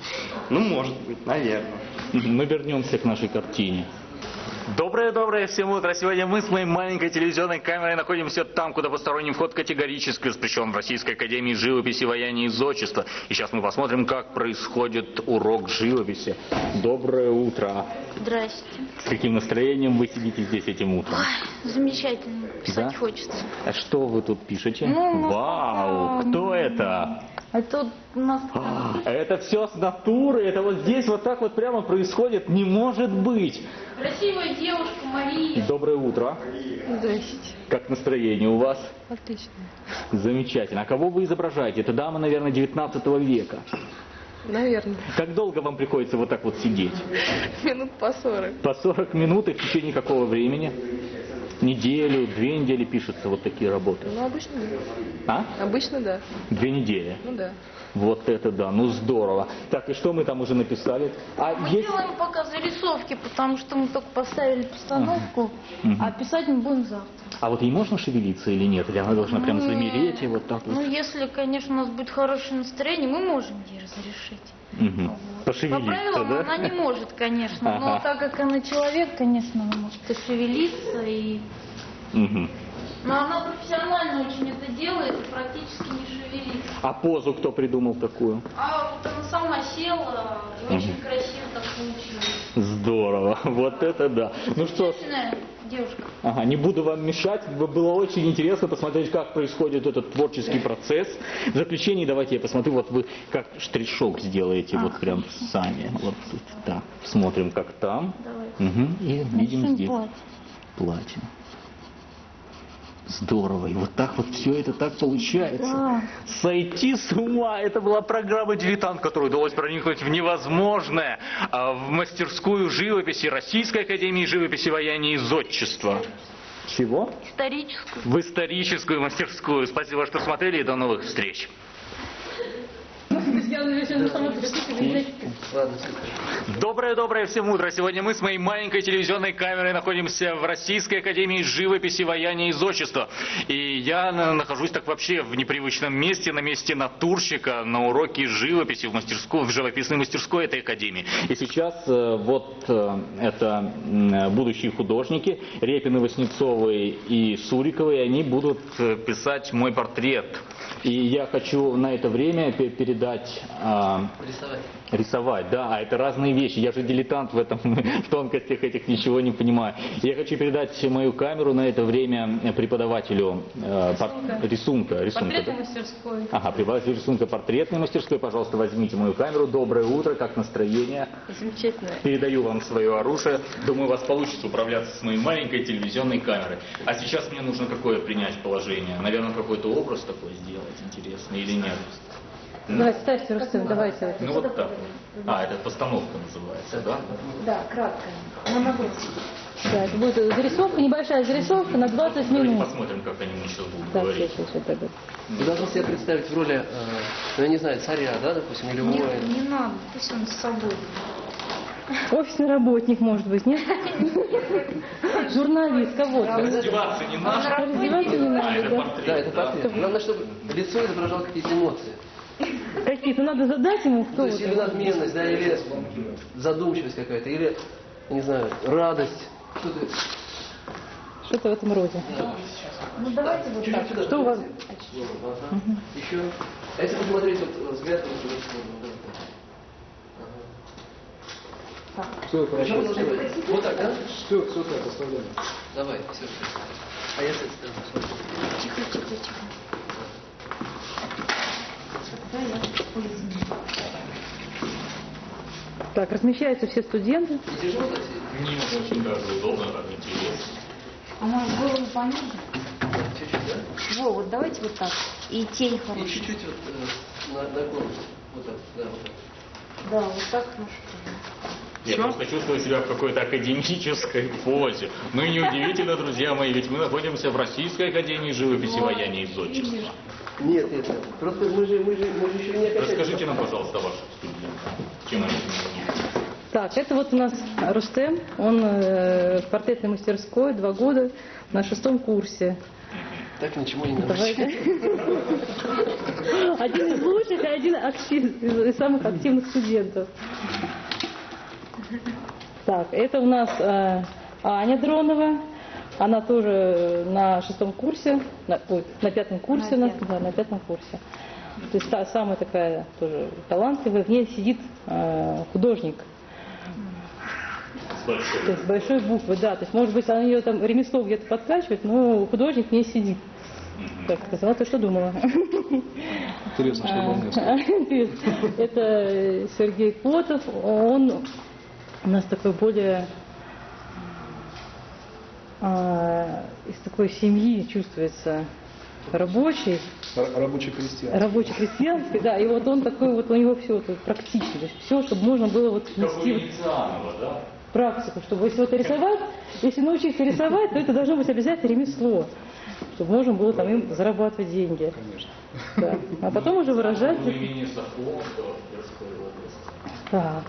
Ну, может быть, наверное. Мы вернемся к нашей картине. Доброе-доброе всем утро. Сегодня мы с моей маленькой телевизионной камерой находимся там, куда посторонний вход категорически воспрещен в Российской Академии Живописи, Ваяния и Зодчества. И сейчас мы посмотрим, как происходит урок живописи. Доброе утро. Здрасте. С каким настроением вы сидите здесь этим утром? Ой, замечательно. Писать Да? хочется. А что вы тут пишете? Ну, Вау, кто это? А тут у нас... А, Это все с натуры, это вот здесь вот так вот прямо происходит, не может быть. Красивая девушка Мария. Доброе утро. Здрасте. Как настроение у вас? Отлично. Замечательно. А кого вы изображаете? Это дама, наверное, 19 века. Наверное. Как долго вам приходится вот так вот сидеть? Минут по сорок. По 40 минут и в течение какого времени? Неделю, две недели пишутся вот такие работы. Ну, обычно да. А? Обычно да. Две недели. Ну да. Вот это да, ну здорово. Так, и что мы там уже написали? А Мы есть... делаем пока зарисовки, потому что мы только поставили постановку, Мгм. а писать мы будем завтра. А вот ей можно шевелиться или нет? Или она должна прям замереть и вот так вот? Ну, если, конечно, у нас будет хорошее настроение, мы можем ей разрешить. По Пошевелиться, правилам да? она не может, конечно, но так как она человек, конечно, она может пошевелиться и... Мгм. Но она профессионально очень это делает и практически не шевелится. А позу кто придумал такую? А вот она сама села, и очень красиво так получилось. Здорово, вот это да. Ну что ж, девушка. ага, не буду вам мешать. Было очень интересно посмотреть, как происходит этот творческий процесс. В заключении давайте я посмотрю, вот вы как штришок сделаете, вот прям сами. Вот тут, так, смотрим, как там. Давай. Мгм, И видим здесь платье. платье. Здорово. И вот так вот все это так получается. Да. Сойти с ума. Это была программа «Дилетант», которой удалось проникнуть в невозможное, а, в мастерскую живописи Российской Академии живописи, Ваяния и Зодчества. Чего? Историческую. В историческую мастерскую. Спасибо, что смотрели и до новых встреч. Доброе-доброе всем утро. Сегодня мы с моей маленькой телевизионной камерой находимся в Российской Академии живописи, ваяния и зодчества. И я на- нахожусь так вообще в непривычном месте, на месте натурщика, на уроке живописи в, мастерской, в живописной мастерской этой академии. И сейчас э, вот э, это будущие художники, Репины, Васнецовы и Суриковы, и они будут э, писать мой портрет. И я хочу на это время пе- передать а, Рисовать, да, а это разные вещи. Я же дилетант в этом, в тонкостях этих ничего не понимаю. Я хочу передать мою камеру на это время преподавателю э, пор- рисунка. рисунка Портретной да? мастерской. Ага, преподаватель рисунка портретной мастерской, пожалуйста, возьмите мою камеру. Доброе утро, как настроение? Замечательно. Передаю вам свое оружие. Думаю, у вас получится управляться с моей маленькой телевизионной камерой. А сейчас мне нужно какое принять положение? Наверное, какой-то образ такой сделать интересный или нет? Давайте, ставьте, Рустем, давайте. Ну вот так. А, это постановка называется, да? Да, кратко. На наброс. Да, это будет зарисовка, небольшая зарисовка на 20 Давайте минут. посмотрим, как они сейчас будут Так, говорить. сейчас, сейчас, сейчас. Вы должны себе представить в роли, э, ну, я не знаю, царя, да, допустим, или воина. не надо, пусть он с собой. Офисный работник, может быть, нет? Журналист, кого-то. Раздеваться не надо. Раздеваться не надо, это да. портрет. Да, это портрет. Главное, чтобы лицо изображало какие-то эмоции. Какие-то надо задать ему, То кто есть или надменность, да, или задумчивость какая-то, или, не знаю, радость. Что-то Что-то в этом роде. Ну давайте вот так. сюда. Что у вас? Еще. А если посмотреть вот взгляд. Все, Причем хорошо. Вот так, да? Все, все так, оставляем. Давай, все. А я с этой стороны смотрю. Тихо, тихо, тихо. Я. Так, размещаются все студенты. Не тяжело очень даже удобно, интересно. А может голову пониже? Чуть-чуть, да? Во, вот давайте вот так. И тень И хорошая. чуть-чуть вот э, на, на корпус. Вот так, да, вот так. Да, вот так хорошо. Я просто чувствую себя в какой-то академической позе. Ну и неудивительно, друзья мои, ведь мы находимся в Российской Академии живописи, ваяния и зодчества. Нет, нет, нет. Просто мы же, мы же, мы же еще не окончательно. Расскажите нам, пожалуйста, о ваших студентах. Чем они занимаются? Так, это вот у нас Рустем, он э, в портретной мастерской два года на шестом курсе. Так ничего не научили. Один из лучших и один актив- из самых активных студентов. Так, это у нас э, Аня Дронова. Она тоже на шестом курсе, на, ой, на пятом курсе у нас, да, на пятом курсе. То есть та самая такая тоже талантливая, в ней сидит э, художник. С большой. То есть с большой буквы, да. То есть, может быть, она ее там ремесло где-то подкачивает, но художник в ней сидит. Так сказала, ты что думала? Интересно, что было мне. Это Сергей Котов. Он у нас такой более из такой семьи чувствуется рабочий, Рабочий крестьян. рабочий крестьянский, да, и вот он такой вот у него все вот практично, то есть все, чтобы можно было вот Как у нести вот да? практику, чтобы если вот рисовать, если научиться рисовать, то это должно быть обязательно ремесло, чтобы можно было там им зарабатывать деньги. Конечно. Да. А потом уже выражать. Ну. Так.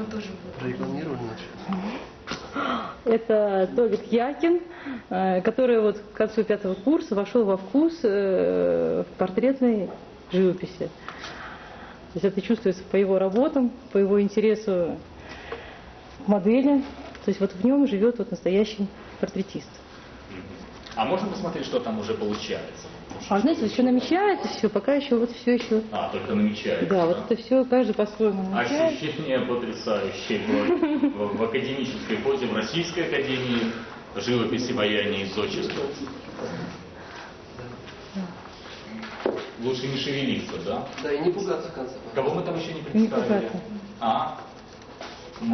Он там У него тоже будет. Прорекламировали. Это Толик Якин, э, который вот к концу пятого курса вошел во вкус э, в портретной живописи. То есть это чувствуется по его работам, по его интересу к модели. То есть вот в нем живет вот настоящий портретист. А можно посмотреть, что там уже получается? А знаете, вот еще намечается все, пока еще вот все еще. А, только намечается. Да, вот это все каждый по-своему намечает. Ощущение потрясающее было в, в академической позе в Российской академии живописи, ваяния и зодчества. Лучше не шевелиться, да? Да, и не пугаться в конце. Кого мы там еще не Не представили? пугаться. А?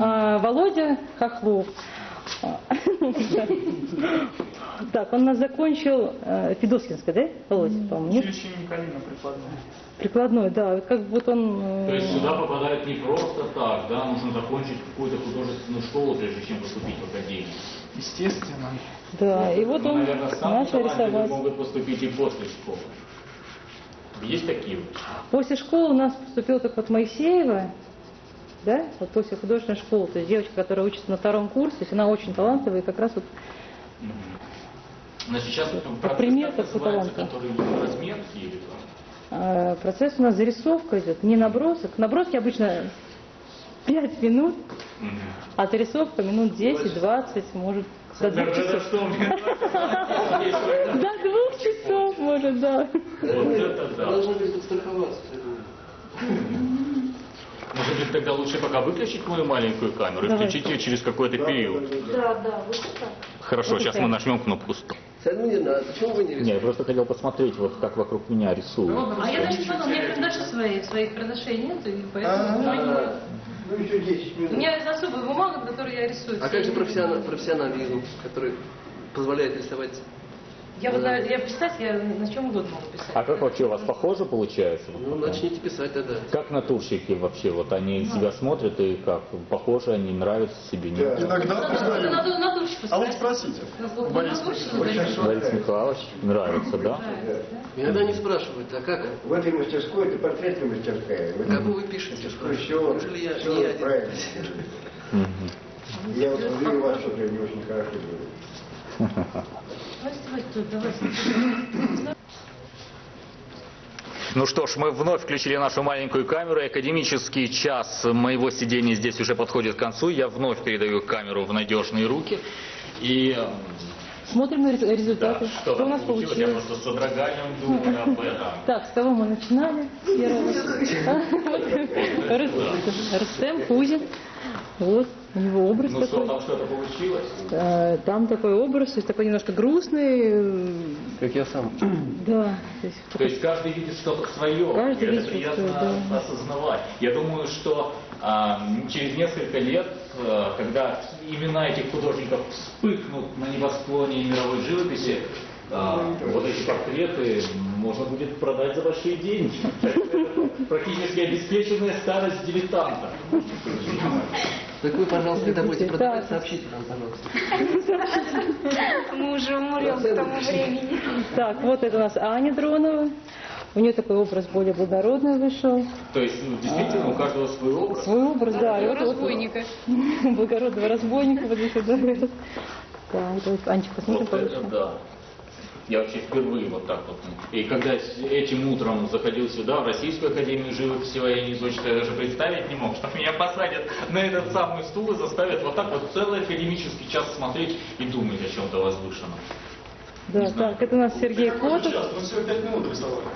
А, Володя Хохлов. Так, он нас закончил э, Федоскинское, да, Володя, по-моему, нет? Николина прикладной. Прикладной, да, как вот он... э, То есть сюда попадают не просто так, да? Нужно закончить какую-то художественную школу, прежде чем поступить в академию. Естественно. Да, и вот Ну, он начал рисовать. могут поступить и после школы. Есть такие вот? После школы у нас поступил так вот Моисеева, да, вот после художественной школы, то есть девочка, которая учится на втором курсе, то есть она очень талантливая, и как раз вот Но сейчас Как пример называется, таланта. разметки или там? э, процесс у нас зарисовка идет, не набросок. Наброски обычно 5 минут, а зарисовка минут 10-20, может, до двух часов. До двух часов может, да. Вот это да. Должны быть подстраховаться. Может быть, тогда лучше пока выключить мою маленькую камеру и Давай. включить ее через какой-то период. Да, да, вот так. Хорошо, Вот сейчас так. мы нажмем кнопку стоп. Не надо, почему вы не Не, рисуете? я просто хотел посмотреть, вот как вокруг меня рисуют. А я даже не поняла, у меня карандаши своих, своих карандашей нет, и поэтому у меня- Ну, еще 10 у минут. меня есть особая бумага, на которой я рисую. А как же профессионал- профессионализм, который позволяет рисовать? Я вот на- я писать, я на чем угодно могу писать. А как вообще у вас похоже получается? Ну, начните писать тогда. Как натурщики вообще, вот они себя смотрят и как, похожи они, нравятся себе, нет? Иногда Надо, признаю. надо натурщика А вот спросите. Ну, Борис Михайлович нравится, да? Иногда не спрашивают, а как? В этой мастерской, это портретная мастерская. Как вы пишете? все, Неужели я все не один? Я вот смотрю, у вас что-то не очень хорошо делает. Ну что ж, мы вновь включили нашу маленькую камеру. Академический час моего сидения здесь уже подходит к концу. Я вновь передаю камеру в надежные руки. И э, Смотрим на рез- да, результаты. что Что у нас получилось, я получилось. просто с содроганием думаю об этом. Так, с кого мы начинали? Рустем Кузин. Вот, у него образ Ну что, такой. там что-то получилось? Там такой образ, то есть такой немножко грустный. Как я сам. Да, то есть То есть каждый видит что-то свое. Каждый и это видит приятно да. осознавать. Я думаю, что а, через несколько лет, а, когда имена этих художников вспыхнут на небосклоне мировой живописи, а, вот эти портреты можно будет продать за большие деньги. Это Практически обеспеченная старость дилетанта. Так вы, пожалуйста, когда будете Да. продавать, сообщите нам, пожалуйста. Мы уже умрем к тому времени. Так, вот это у нас Аня Дронова. У нее такой образ более благородный вышел. То есть, ну, действительно, у каждого свой образ. Свой образ, да. и вот- вот- Разбойника. Благородного разбойника вот здесь вот, да. Так, вот, Анечка, посмотрим Вот это да. Я вообще впервые вот так вот. И когда этим утром заходил сюда, в Российскую Академию живописи военной изучить, я даже представить не мог, что меня посадят на этот самый стул и заставят вот так вот целый академический час смотреть и думать о чем-то возвышенном. Да, так, это у нас Сергей Котов. Сейчас, мы всего пять минут рисовали.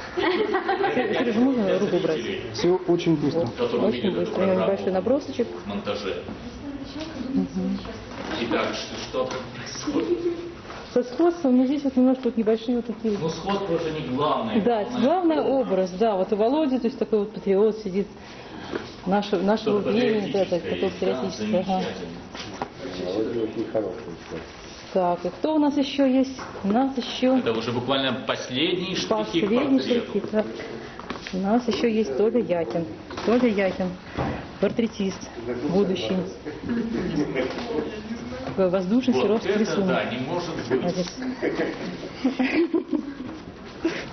Сережа, можно руку убрать? Все очень быстро. Очень быстро. У небольшой набросочек. в монтаже. Итак, что там происходит? Со сходством, но здесь вот немножко вот небольшие вот такие Ну, сходство же не главное. Да, главный образ, да, вот у Володи, то есть такой вот патриот сидит нашего, нашего времени, да, так, патриотическое такой да, патриотический, ага. это очень хороший. Так, и кто у нас еще есть? У нас еще Это уже буквально последние штрихи последний штрихи, так. У нас еще есть Толя Якин. Толя Якин, портретист, будущий. Такой воздушный Вот рисунок. да, не может быть.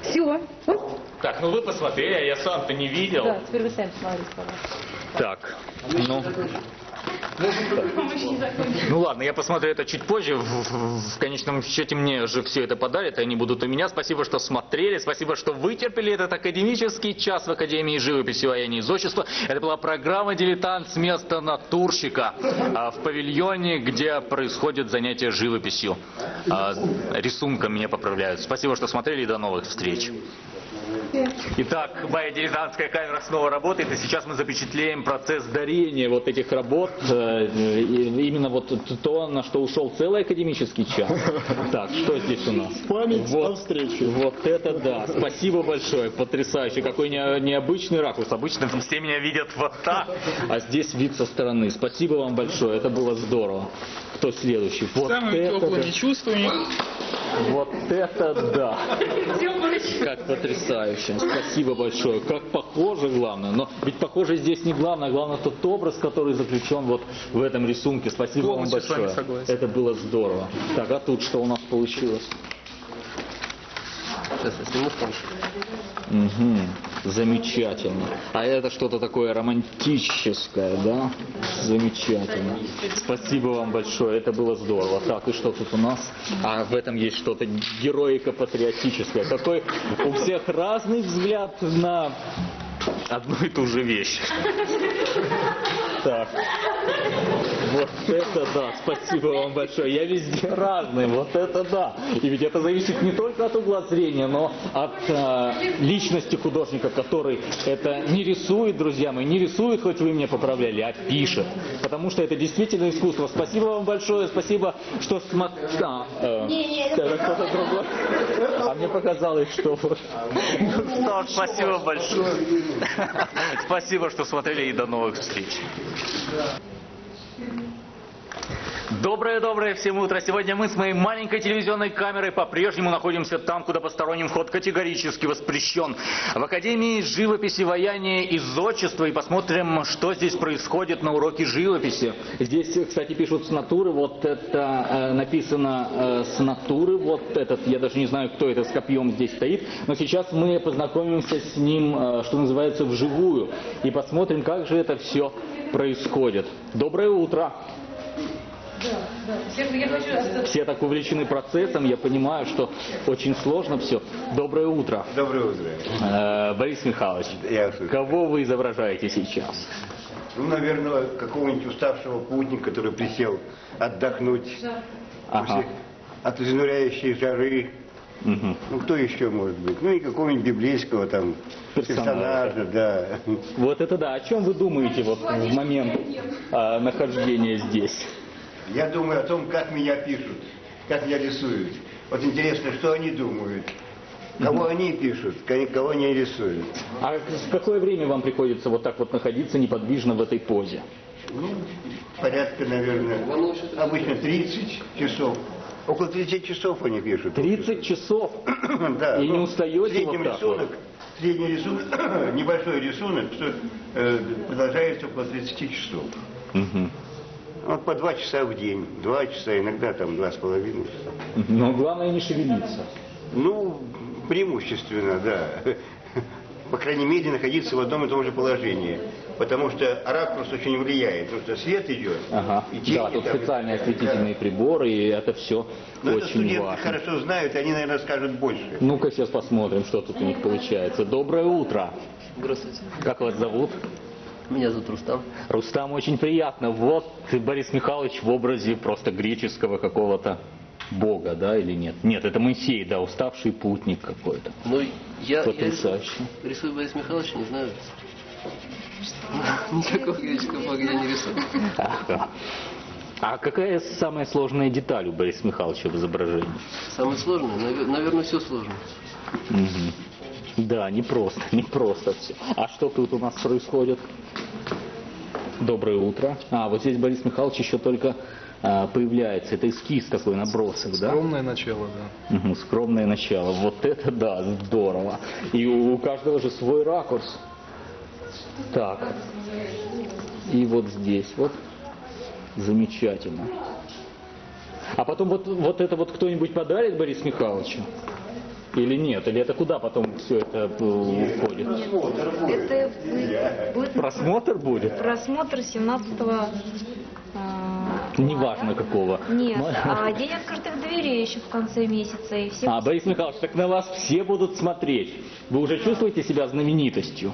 Все. Так, ну вы посмотрели, а я сам-то не видел. Да, теперь вы сами смотрите, пожалуйста. Так, ну... Ну ладно, я посмотрю это чуть позже. В, в- в конечном счете мне же все это подарят, и они будут у меня. Спасибо, что смотрели, спасибо, что вытерпели этот академический час в Академии живописи военной изотчества. Это была программа «Дилетант» с места натурщика а, в павильоне, где происходят занятия живописью. А, рисунком меня поправляют. Спасибо, что смотрели, и до новых встреч. Итак, моя дилетантская камера снова работает, и сейчас мы запечатлеем процесс дарения вот этих работ, э, именно вот то, на что ушел целый академический час. Так, что здесь у нас? Память Вот. о встрече. Вот это да, спасибо большое, потрясающе, какой не- необычный ракурс, обычно все меня видят вот так, а здесь вид со стороны. Спасибо вам большое, это было здорово. Кто следующий? Вот Самыми это да. теплыми чувствами. Вот это да! Как потрясающе. Спасибо большое. Как похоже, главное. Но ведь похоже здесь не главное, а главное тот образ, который заключен вот в этом рисунке. Спасибо Полностью вам с вами большое. согласен. Это было здорово. Так, а тут что у нас получилось? Сейчас я сниму станцию. Угу. Замечательно. А это что-то такое романтическое, да? Замечательно. Спасибо вам большое, это было здорово. Так, и что тут у нас? А в этом есть что-то героико-патриотическое. Какой у всех разный взгляд на одну и ту же вещь. Так. Вот это да, спасибо вам большое. Я везде разный, вот это да. И ведь это зависит не только от угла зрения, но от э, личности художника, который это не рисует, друзья мои, не рисует, хоть вы меня поправляли, а пишет. Потому что это действительно искусство. Спасибо вам большое, спасибо, что смотрели. А, э, это кто-то другой. А мне показалось, что вот. Ну что ж, спасибо большое. Спасибо, что смотрели и до новых встреч. Yeah. Доброе-доброе всем утро. Сегодня мы с моей маленькой телевизионной камерой по-прежнему находимся там, куда посторонним вход категорически воспрещен. В Академии живописи, ваяния и зодчества. И посмотрим, что здесь происходит на уроке живописи. Здесь, кстати, пишут с натуры. Вот это э, написано э, с натуры. Вот этот, я даже не знаю, кто это с копьем здесь стоит. Но сейчас мы познакомимся с ним, э, что называется, вживую. И посмотрим, как же это все происходит. Доброе утро. Все так увлечены процессом, я понимаю, что очень сложно все. Доброе утро. Доброе утро. Э, Борис Михайлович, Я кого вы изображаете сейчас? Ну, наверное, какого-нибудь уставшего путника, который присел отдохнуть Ага. от изнуряющей жары. Мгм. Ну, кто еще может быть? Ну, и какого-нибудь библейского там Персонажа. персонажа, да. Вот это да. О чем вы думаете вот в момент э, нахождения здесь? Я думаю о том, как меня пишут, как меня рисуют. Вот интересно, что они думают. Кого они пишут, ко- кого они рисуют. А в какое время вам приходится вот так вот находиться неподвижно в этой позе? Ну, порядка, наверное, обычно 30 часов. Около 30 часов они пишут. 30 часов? Да. И не ну, устаете вот так вот? рисунок, средний рисунок, небольшой рисунок, что, э, продолжается около 30 часов. Мгм. Вот по два часа в день, два часа, иногда там два с половиной часа. Но главное не шевелиться. Ну, преимущественно, да. По крайней мере, находиться в одном и том же положении. Потому что ракурс очень влияет. Потому что свет идет, Ага. и тени Да, тут там, специальные да. осветительные приборы, и это все Но это очень студенты важно. хорошо знают, и они, наверное, скажут больше. Ну-ка сейчас посмотрим, что тут у них получается. Доброе утро. Здравствуйте. Как вас зовут? Меня зовут Рустам. Рустам, очень приятно. Вот Борис Михайлович в образе просто греческого какого-то бога, да, или нет? Нет, это Моисей, да, уставший путник какой-то. Ну, я, я Потрясающе. рисую, рисую Борис Михайлович, не знаю. Никакого греческого бога я не рисую. Ага. А какая самая сложная деталь у Бориса Михайловича в изображении? Самое сложное, навер- наверное, все сложно. Мгм. Да, не просто, не просто все. А что тут у нас происходит? Доброе утро. А, вот здесь Борис Михайлович еще только а, появляется. Это эскиз такой, набросок, да? Скромное начало, да. Мгм, скромное начало. Вот это да, здорово. И у, у каждого же свой ракурс. Так. И вот здесь вот. Замечательно. А потом вот, вот это вот кто-нибудь подарит Борис Михайловичу? Или нет? Или это куда потом все это э, уходит? Это будет, Просмотр будет? просмотр 17 Неважно какого. Нет, а день открытых дверей еще в конце месяца. И все А, Борис Михайлович, так на вас все будут смотреть. Вы уже чувствуете себя знаменитостью?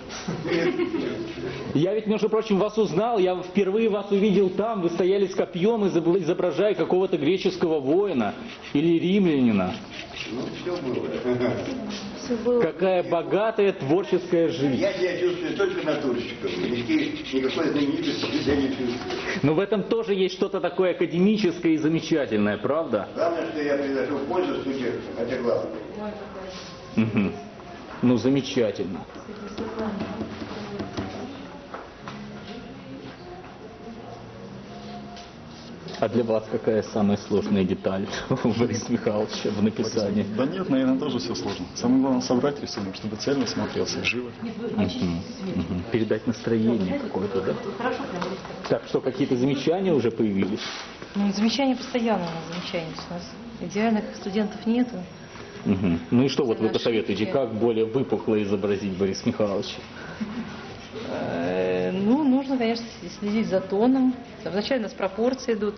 Я ведь, между прочим, вас узнал, я впервые вас увидел там, вы стояли с копьем, изоб- изображая какого-то греческого воина или римлянина. Ну, все было. Все было. Какая богатая творческая жизнь. Я себя чувствую только натурщиком. Никакой, знаменитости я не чувствую. Но в этом тоже есть что-то такое академическое и замечательное, правда? Главное, что я приношу пользу студентам. Это главное. Ну, замечательно. А для вас какая самая сложная деталь у Бориса Михайловича в написании? Да нет, наверное, тоже все сложно. Самое главное собрать рисунок, чтобы цельно смотрелся, живо. Передать настроение какое-то, да? Так что, какие-то замечания уже появились? Ну, замечания постоянно у нас замечания. У нас идеальных студентов нету. Ну и что вот вы посоветуете, как более выпукло изобразить Бориса Михайловича? Э, Ну, нужно, конечно, следить за тоном. Вначале у нас пропорции идут.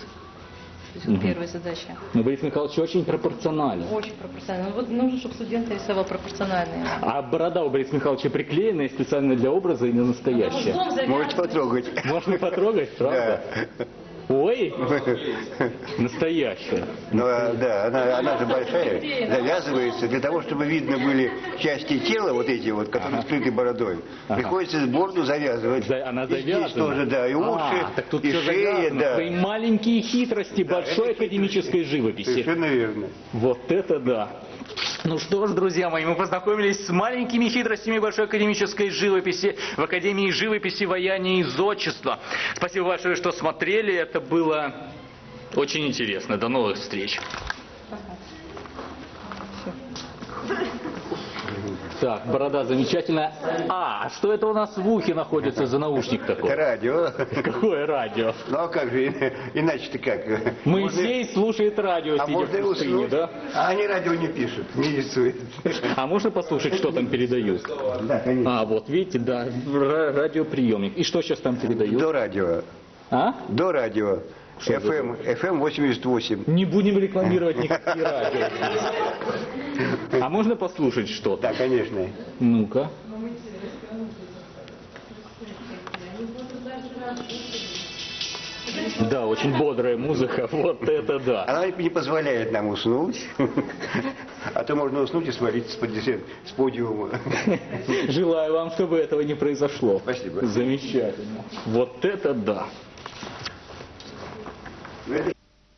есть вот первая задача. Ну, Борис Михайлович очень пропорционален. Очень пропорционально. Вот нужно, чтобы студент рисовал пропорциональные. А борода у Бориса Михайловича приклеенная специально для образа или настоящая? Потом завязывать. Можете потрогать. Можно потрогать, правда? Да. Ой, настоящая. Ну, а, да, она, она же большая, завязывается для того, чтобы видно были части тела, вот эти вот, которые скрыты бородой. Ага. Приходится бороду завязывать. За- Она И здесь тоже, да, и уши, А, так тут и все шея, завязано. да. Свои маленькие хитрости большой это академической живописи. Совершенно верно. Вот это да. Ну что ж, друзья мои, мы познакомились с маленькими хитростями большой академической живописи в Академии живописи, ваяния и зодчества. Спасибо большое, что смотрели. Это было очень интересно. До новых встреч. Так, борода замечательная. А, что это у нас в ухе находится за наушник такой? Это радио. Какое радио? Ну а как же, и- иначе-то как? Моисей слушает радио, А сидя можно в пустыне, уснуть. да? А они радио не пишут, не рисуют. А можно послушать, что там передают? Да, конечно. А, вот, видите, да, ра- радиоприемник. И что сейчас там передают? До радио. А? До радио. FM, FM 88. Не будем рекламировать никакие радио. А можно послушать что-то? Да, конечно. Ну-ка. Да, очень бодрая музыка, вот это да. Она не позволяет нам уснуть. А то можно уснуть и свалиться с подиума. Желаю вам, чтобы этого не произошло. Спасибо. Замечательно. Вот это да.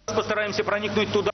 Постараемся проникнуть туда.